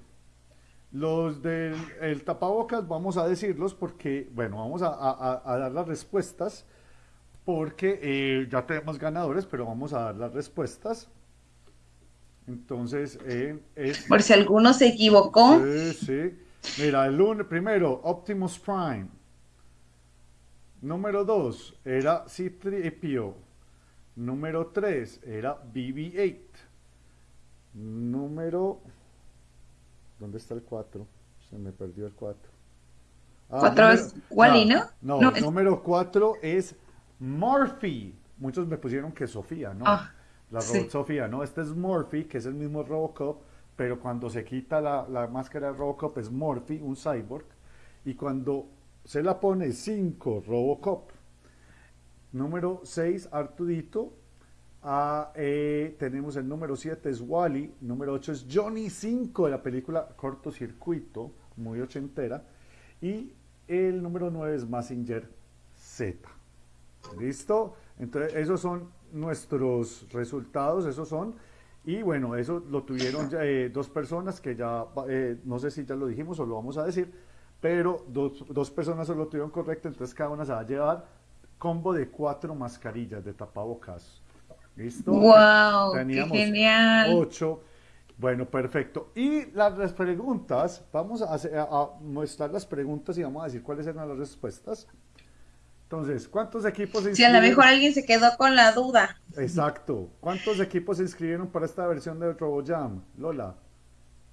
los del el tapabocas vamos a decirlos porque, bueno, vamos a- a- a dar las respuestas porque eh, ya tenemos ganadores, pero vamos a dar las respuestas. Entonces, eh, es... Por si alguno se equivocó. Sí, sí. Mira, el lunes, primero, Optimus Prime. Número 2 era C3PO. Número 3 era BB-8. Número... ¿Dónde está el 4? Se me perdió el 4. Cuatro es Wally, ¿no? No, No, el es- número 4 es Morphy. Muchos me pusieron que Sofía, ¿no? Ah, la sí. robot Sofía, ¿no? Este es Morphy, que es el mismo Robocop, pero cuando se quita la, la máscara de Robocop es Morphy, un cyborg, y cuando se la pone 5 Robocop. Número 6, Artudito. Ah, eh, tenemos el número 7 es Wally, número 8 es Johnny 5 de la película Cortocircuito, muy ochentera, y el número 9 es Massinger Z. ¿Listo? Entonces, esos son nuestros resultados, esos son. Y bueno, eso lo tuvieron ya, eh, dos personas que ya, eh, no sé si ya lo dijimos o lo vamos a decir, pero dos, dos personas solo lo tuvieron correcto, entonces cada una se va a llevar combo de cuatro mascarillas de tapabocas. ¿Listo? Qué Teníamos genial. ocho. Bueno, perfecto. Y las, las preguntas, vamos a, hacer- a- a mostrar las preguntas y vamos a decir cuáles eran las respuestas. Entonces, ¿cuántos equipos se Si a lo inscribieron? mejor alguien se quedó con la duda. Exacto. ¿Cuántos equipos se inscribieron para esta versión de RoboJam? Lola.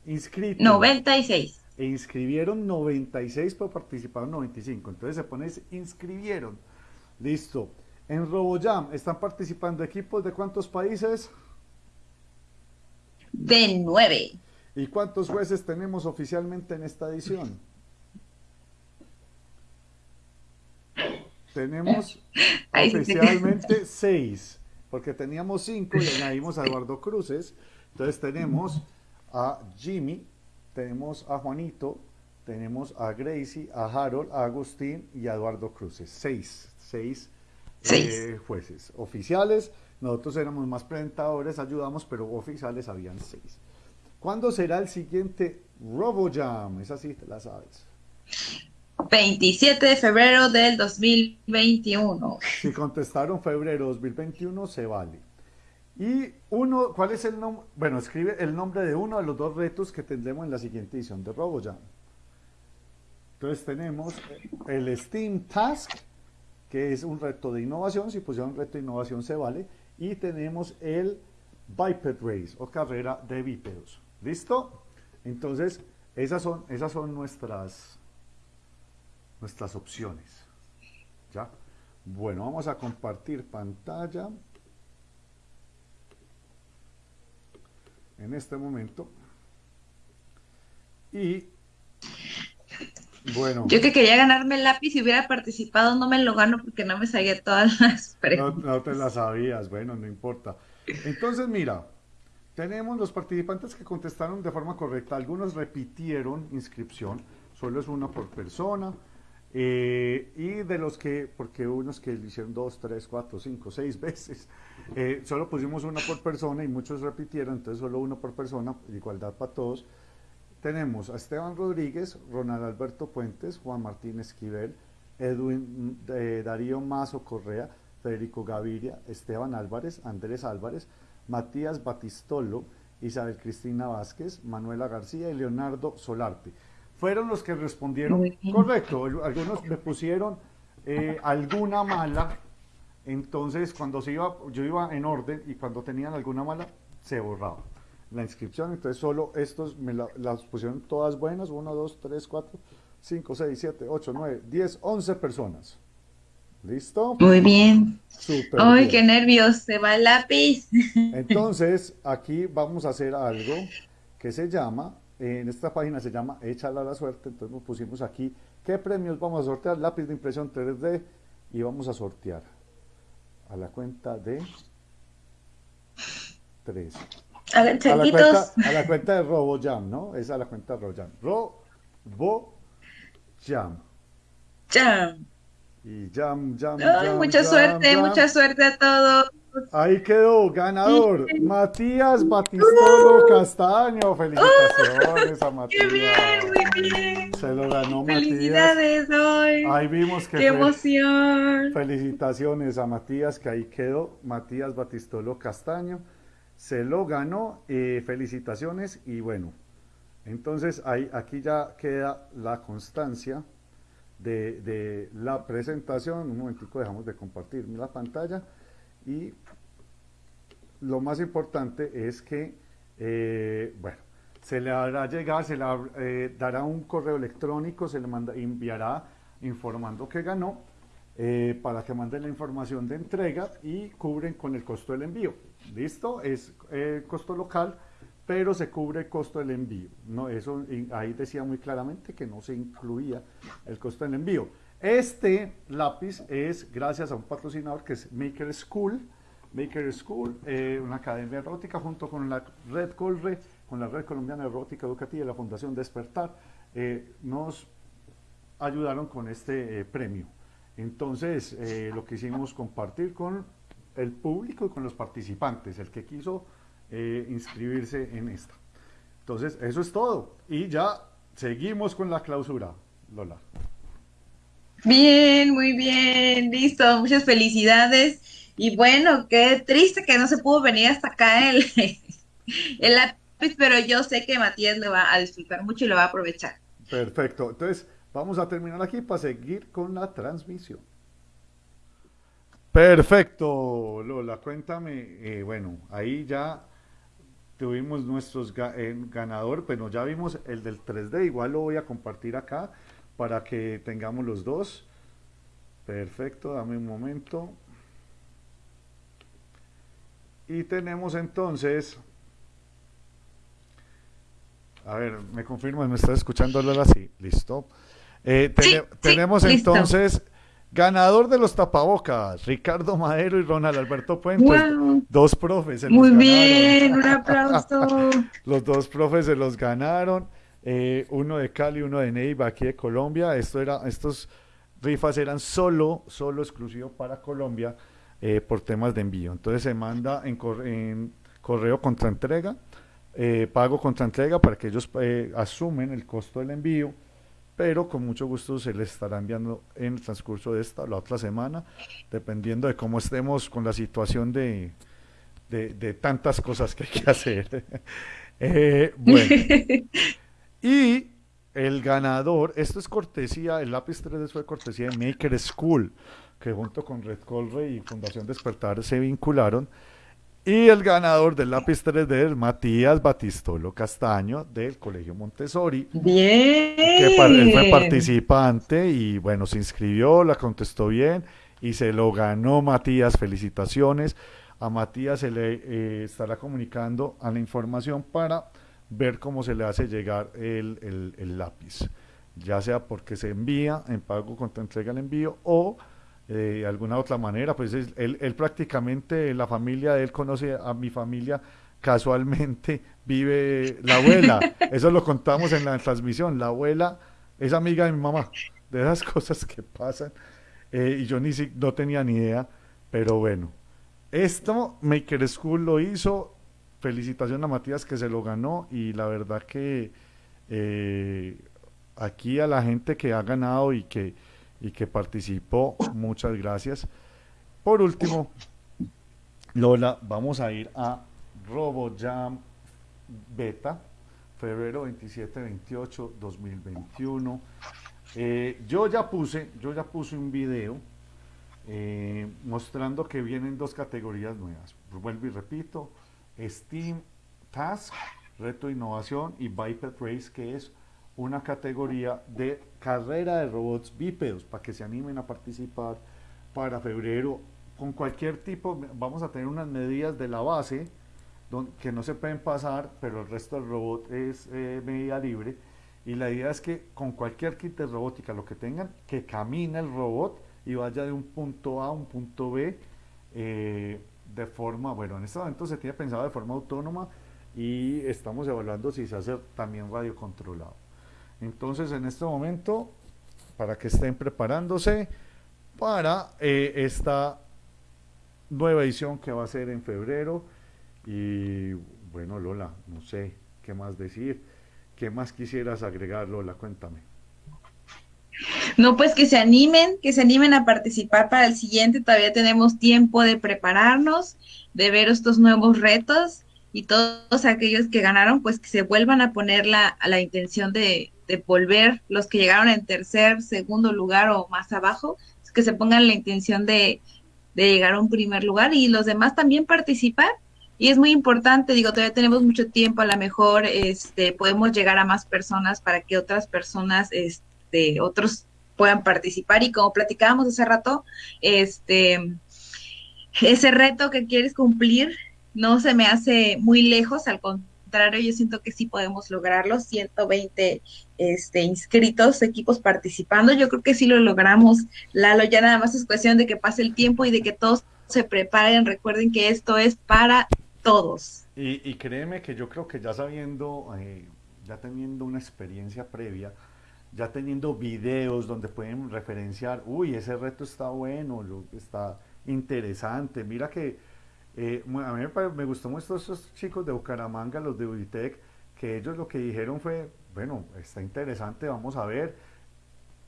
Inscritos. 96. E inscribieron 96, pero participaron 95. Entonces se pone inscribieron. Listo. En RoboJam están participando equipos de cuántos países? De 9. ¿Y cuántos jueces tenemos oficialmente en esta edición? Tenemos (laughs) oficialmente seis, porque teníamos cinco y añadimos a Eduardo Cruces. Entonces tenemos a Jimmy, tenemos a Juanito, tenemos a Gracie, a Harold, a Agustín y a Eduardo Cruces. Seis, seis, Seis. eh, jueces oficiales. Nosotros éramos más presentadores, ayudamos, pero oficiales habían seis. ¿Cuándo será el siguiente RoboJam? Esa sí te la sabes. 27 de febrero del 2021. Si contestaron febrero 2021, se vale. Y uno, ¿cuál es el nombre? Bueno, escribe el nombre de uno de los dos retos que tendremos en la siguiente edición de RoboJam. Entonces tenemos el Steam Task, que es un reto de innovación. Si pusieron reto de innovación, se vale. Y tenemos el Biped Race o carrera de bípedos. ¿Listo? Entonces, esas son, esas son nuestras, nuestras opciones. ¿Ya? Bueno, vamos a compartir pantalla. En este momento. Y bueno, Yo que quería ganarme el lápiz y hubiera participado, no me lo gano porque no me sabía todas (laughs) las no, preguntas. no te la sabías, bueno, no importa. Entonces, mira, tenemos los participantes que contestaron de forma correcta. Algunos repitieron inscripción, solo es una por persona. Eh, y de los que, porque unos que lo hicieron dos, tres, cuatro, cinco, seis (laughs) veces, eh, solo pusimos una por persona y muchos repitieron, entonces solo uno por persona, igualdad para todos. Tenemos a Esteban Rodríguez, Ronald Alberto Puentes, Juan Martín Esquivel, Edwin eh, Darío Mazo Correa, Federico Gaviria, Esteban Álvarez, Andrés Álvarez, Matías Batistolo, Isabel Cristina Vázquez, Manuela García y Leonardo Solarte. Fueron los que respondieron correcto. Algunos me pusieron eh, alguna mala, entonces cuando se iba, yo iba en orden y cuando tenían alguna mala, se borraba la inscripción. Entonces solo estos me la- las pusieron todas buenas. 1, 2, 3, 4, 5, 6, 7, 8, 9, 10, 11 personas. ¿Listo? Muy bien. Súper Ay, bien. qué nervios, se va el lápiz. (laughs) Entonces, aquí vamos a hacer algo que se llama, en esta página se llama Échala a la suerte, entonces nos pusimos aquí qué premios vamos a sortear, lápiz de impresión 3D y vamos a sortear a la cuenta de 3. A, la cuenta, a la cuenta de RoboJam, ¿no? Es la cuenta de RoboJam. RoboJam. Jam. Y jam, jam, Ay, jam, mucha jam, suerte, jam. mucha suerte a todos. Ahí quedó, ganador, Matías Batistolo Castaño. Felicitaciones a Matías. ¡Qué bien, muy bien! Se lo ganó Matías. Felicidades hoy. Ahí vimos que ¡Qué fue- emoción! Felicitaciones a Matías, que ahí quedó. Matías Batistolo Castaño. Se lo ganó. eh, felicitaciones. Y bueno, entonces ahí, aquí ya queda la constancia de, de la presentación. Un momentico, dejamos de compartir la pantalla. Y lo más importante es que, eh, bueno, se le hará llegar, se le eh, dará un correo electrónico, se le manda, enviará informando que ganó eh, para que mande la información de entrega y cubren con el costo del envío. ¿Listo? Es costo local, pero se cubre el costo del envío. No, eso ahí decía muy claramente que no se incluía el costo del envío. Este lápiz es gracias a un patrocinador que es Maker School. Maker School, eh, una academia erótica junto con la Red Colre, con la Red Colombiana de Erótica Educativa y la Fundación Despertar, eh, nos ayudaron con este eh, premio. Entonces, lo quisimos compartir con el público y con los participantes, el que quiso inscribirse en esta. Entonces, eso es todo. Y ya seguimos con la clausura, Lola. Bien, muy bien, listo, muchas felicidades. Y bueno, qué triste que no se pudo venir hasta acá el, (laughs) el lápiz, pero yo sé que Matías lo va a disfrutar mucho y lo va a aprovechar. Perfecto. Entonces, vamos a terminar aquí para seguir con la transmisión. Perfecto, Lola, cuéntame, eh, bueno, ahí ya tuvimos nuestros eh, ganador, pero ya vimos el del 3D, igual lo voy a compartir acá para que tengamos los dos. Perfecto, dame un momento. Y tenemos entonces, a ver, me confirmas, ¿me estás escuchando Lola? Sí, listo. Eh, tene- tenemos entonces ganador de los tapabocas, Ricardo Madero y Ronald Alberto Puentes, Guau. dos profes. se los Muy ganaron. bien, un aplauso. (laughs) Los dos profes se los ganaron, eh, uno de Cali, uno de Neiva, aquí de Colombia. Esto era, estos rifas eran solo, solo exclusivo para Colombia eh, por temas de envío. Entonces se manda en, cor- en correo contra entrega, eh, pago contra entrega para que ellos eh, asumen el costo del envío, pero con mucho gusto se les estará enviando en el transcurso de esta o la otra semana, dependiendo de cómo estemos con la situación de, de, de tantas cosas que hay que hacer. (laughs) Bueno, (laughs) y el ganador, esto es cortesía, el lápiz 3D fue cortesía de Maker School, que junto con Red Colre y Fundación Despertar se vincularon. Y el ganador del lápiz 3D es Matías Batistolo Castaño del Colegio Montessori. Bien. Que él fue participante y bueno, se inscribió, la contestó bien y se lo ganó Matías. Felicitaciones. A Matías se le eh, estará comunicando a la información para ver cómo se le hace llegar el, el- el lápiz, ya sea porque se envía en pago contra entrega el envío o de alguna otra manera, pues es- él, él prácticamente, la familia de él conoce a mi familia casualmente, vive la abuela, (laughs) eso lo contamos en la transmisión, la abuela es amiga de mi mamá, de esas (laughs) cosas que pasan, eh, y yo ni si, no tenía ni idea, pero bueno, esto Maker School lo hizo, felicitación a Matías que se lo ganó y la verdad que eh, aquí a la gente que ha ganado y que, y que participó, muchas gracias. Por último, Lola, vamos a ir a RoboJam Beta, febrero 27-28, 2021. Eh, yo ya puse, yo ya puse un video eh, mostrando que vienen dos categorías nuevas. Vuelvo y repito, Steam Task, Reto Innovación y Biped Race, que es una categoría de carrera de robots bípedos para que se animen a participar para febrero con cualquier tipo. Vamos a tener unas medidas de la base que no se pueden pasar, pero el resto del robot es eh, medida libre. Y la idea es que con cualquier kit de robótica, lo que tengan, que camine el robot y vaya de un punto A a un punto B eh, de forma, bueno, en este momento se tiene pensado de forma autónoma y estamos evaluando si se hace también radio controlado. Entonces, en este momento, para que estén preparándose para eh, esta nueva edición que va a ser en febrero. Y bueno, Lola, no sé qué más decir. ¿Qué más quisieras agregar, Lola? Cuéntame. No, pues que se animen, que se animen a participar para el siguiente. Todavía tenemos tiempo de prepararnos, de ver estos nuevos retos y todos aquellos que ganaron, pues que se vuelvan a poner la, a la intención de, de volver, los que llegaron en tercer, segundo lugar o más abajo, que se pongan la intención de, de llegar a un primer lugar y los demás también participar. Y es muy importante, digo, todavía tenemos mucho tiempo, a lo mejor este, podemos llegar a más personas para que otras personas, este, otros puedan participar. Y como platicábamos hace rato, este, ese reto que quieres cumplir no se me hace muy lejos, al contrario yo siento que sí podemos lograrlo, 120 este, inscritos, equipos participando, yo creo que sí lo logramos, Lalo, ya nada más es cuestión de que pase el tiempo y de que todos se preparen, recuerden que esto es para todos. Y, créeme que yo creo que ya sabiendo, eh, ya teniendo una experiencia previa, ya teniendo videos donde pueden referenciar, uy, ese reto está bueno, está interesante, mira que eh, a mí me, gustó mucho estos chicos de Bucaramanga, los de Uditec, que ellos lo que dijeron fue, bueno, está interesante, vamos a ver,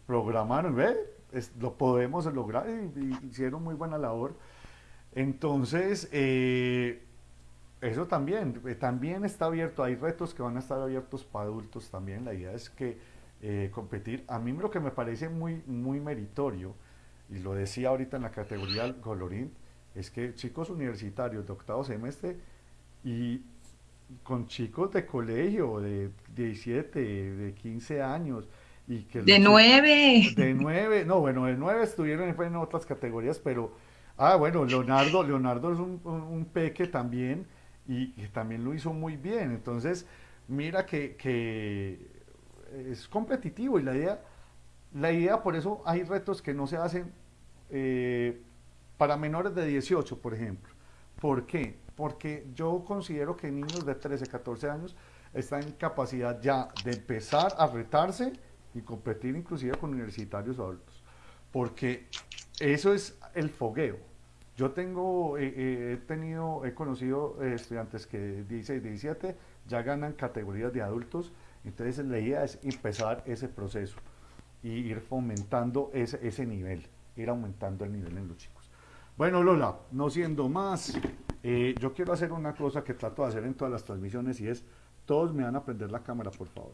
programaron, ve, lo podemos lograr y, hicieron muy buena labor. Entonces, eh, eso también, eh, también está abierto, hay retos que van a estar abiertos para adultos también, la idea es que competir, a mí lo que me parece muy, muy meritorio, y lo decía ahorita en la categoría colorín, es que chicos universitarios de octavo semestre y con chicos de colegio de 17, de 15 años y que de 9 de 9, no, bueno, de 9 estuvieron en otras categorías, pero ah, bueno, Leonardo, Leonardo es un, un, peque también y, también lo hizo muy bien, entonces mira que, que es competitivo y la idea la idea por eso hay retos que no se hacen eh, para menores de 18, por ejemplo. ¿Por qué? Porque yo considero que niños de 13, 14 años están en capacidad ya de empezar a retarse y competir inclusive con universitarios adultos. Porque eso es el fogueo. Yo tengo, eh, eh, he tenido, he conocido estudiantes que 16, 17 ya ganan categorías de adultos. Entonces la idea es empezar ese proceso y ir fomentando ese, ese nivel, ir aumentando el nivel en chicos. Bueno, Lola, no siendo más, eh, yo quiero hacer una cosa que trato de hacer en todas las transmisiones y es, todos me van a prender la cámara, por favor.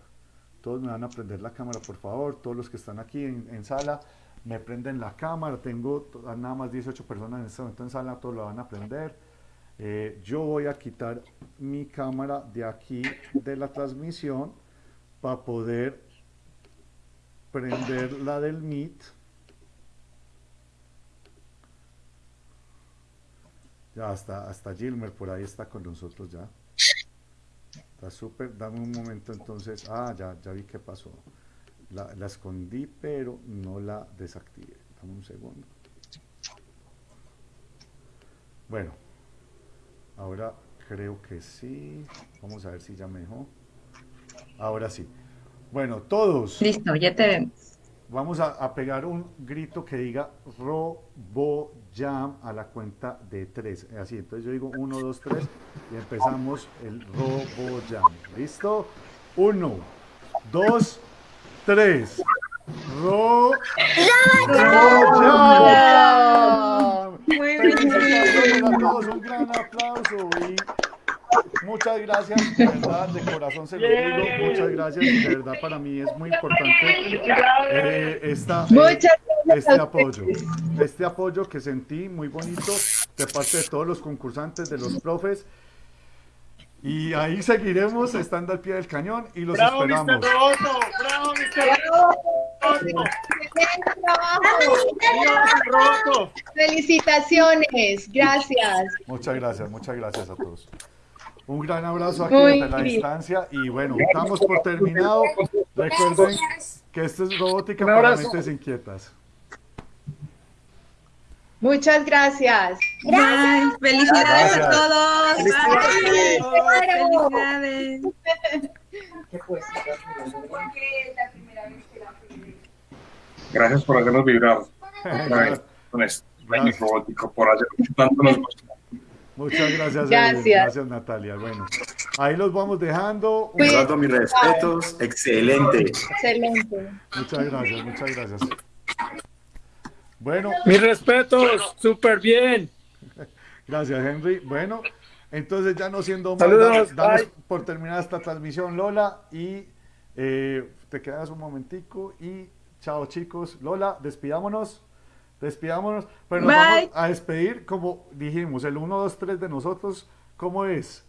Todos me van a prender la cámara, por favor. Todos los que están aquí en, sala me prenden la cámara. Tengo nada más 18 personas en este momento en sala, todos la van a prender. Eh, yo voy a quitar mi cámara de aquí de la transmisión para poder prender la del Meet. Ya, hasta, hasta Gilmer por ahí está con nosotros ya. Está súper. Dame un momento entonces. Ah, ya, ya vi qué pasó. La, la escondí, pero no la desactivé. Dame un segundo. Bueno, ahora creo que sí. Vamos a ver si ya me dejó. Ahora sí. Bueno, todos. Listo, ya te vemos vamos a, pegar un grito que diga Robo Jam a la cuenta de tres. Así, entonces yo digo uno, dos, tres y empezamos el Robo Jam. ¿Listo? Uno, dos, tres. Ro, Jam. Muy bien. un gran aplauso y Muchas gracias, de verdad, de corazón se lo digo, muchas gracias, de verdad para mí es muy importante eh, esta, eh, este apoyo, este apoyo que sentí muy bonito de parte de todos los concursantes, de los profes, y ahí seguiremos estando al pie del cañón y los bravo, esperamos. Mr. Roboto, ¡Bravo, Mr. Roboto! Felicitaciones, gracias. Muchas gracias, muchas gracias a todos. Un gran abrazo aquí desde la distancia y bueno, estamos por terminado. Recuerden que esto es robótica para mentes inquietas. Muchas gracias. Bye. Felicidades a Gracias. todos. Felicidades. Bye. Felicidades. Gracias por hacernos vibrar (laughs) con sueño robótico, por hacer tanto nos gustó. Muchas gracias. Gracias. Natalia. Bueno, ahí los vamos dejando. Un- Eduardo, mis respetos. Excelente. Excelente. Muchas gracias, muchas gracias. Bueno, Mis respetos, súper bien. gracias, Henry. Bueno, entonces ya no siendo más, Saludos, damos, damos bye. por terminada esta transmisión, Lola, y eh, te quedas un momentico y chao chicos. Lola, despidámonos. Despidámonos, pero nos Bye. vamos a despedir como dijimos, el 1, 2, 3 de nosotros, ¿cómo es?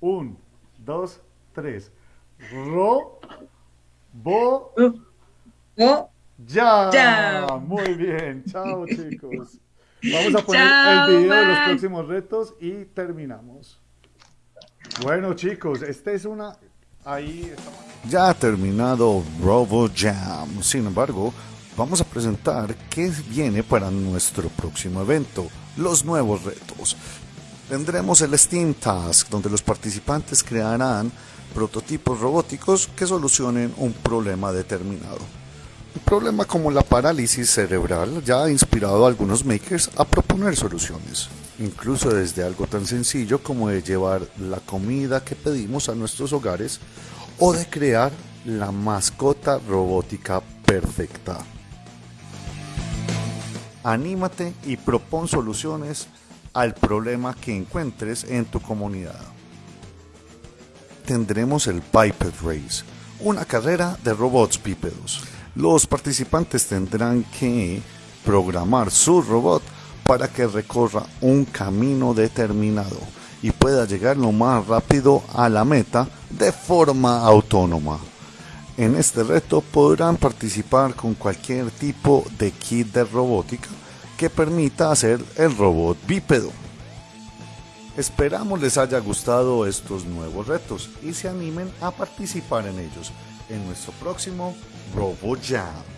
1, 2, 3. Ro, bo, ya. Ya. Muy bien, chao (laughs) chicos. Vamos a poner Chao, el video de los bye. próximos retos y terminamos. Bueno chicos, esta es una... Ahí estamos. Ya ha terminado Robo Jam. Sin embargo, vamos a presentar qué viene para nuestro próximo evento, los nuevos retos. Tendremos el Steam Task, donde los participantes crearán prototipos robóticos que solucionen un problema determinado. Un problema como la parálisis cerebral ya ha inspirado a algunos makers a proponer soluciones, incluso desde algo tan sencillo como de llevar la comida que pedimos a nuestros hogares o de crear la mascota robótica perfecta. Anímate y propon soluciones al problema que encuentres en tu comunidad. Tendremos el Biped Race, una carrera de robots bípedos. Los participantes tendrán que programar su robot para que recorra un camino determinado y pueda llegar lo más rápido a la meta de forma autónoma. En este reto podrán participar con cualquier tipo de kit de robótica que permita hacer el robot bípedo. Esperamos les haya gustado estos nuevos retos y se animen a participar en ellos en nuestro próximo RoboJam.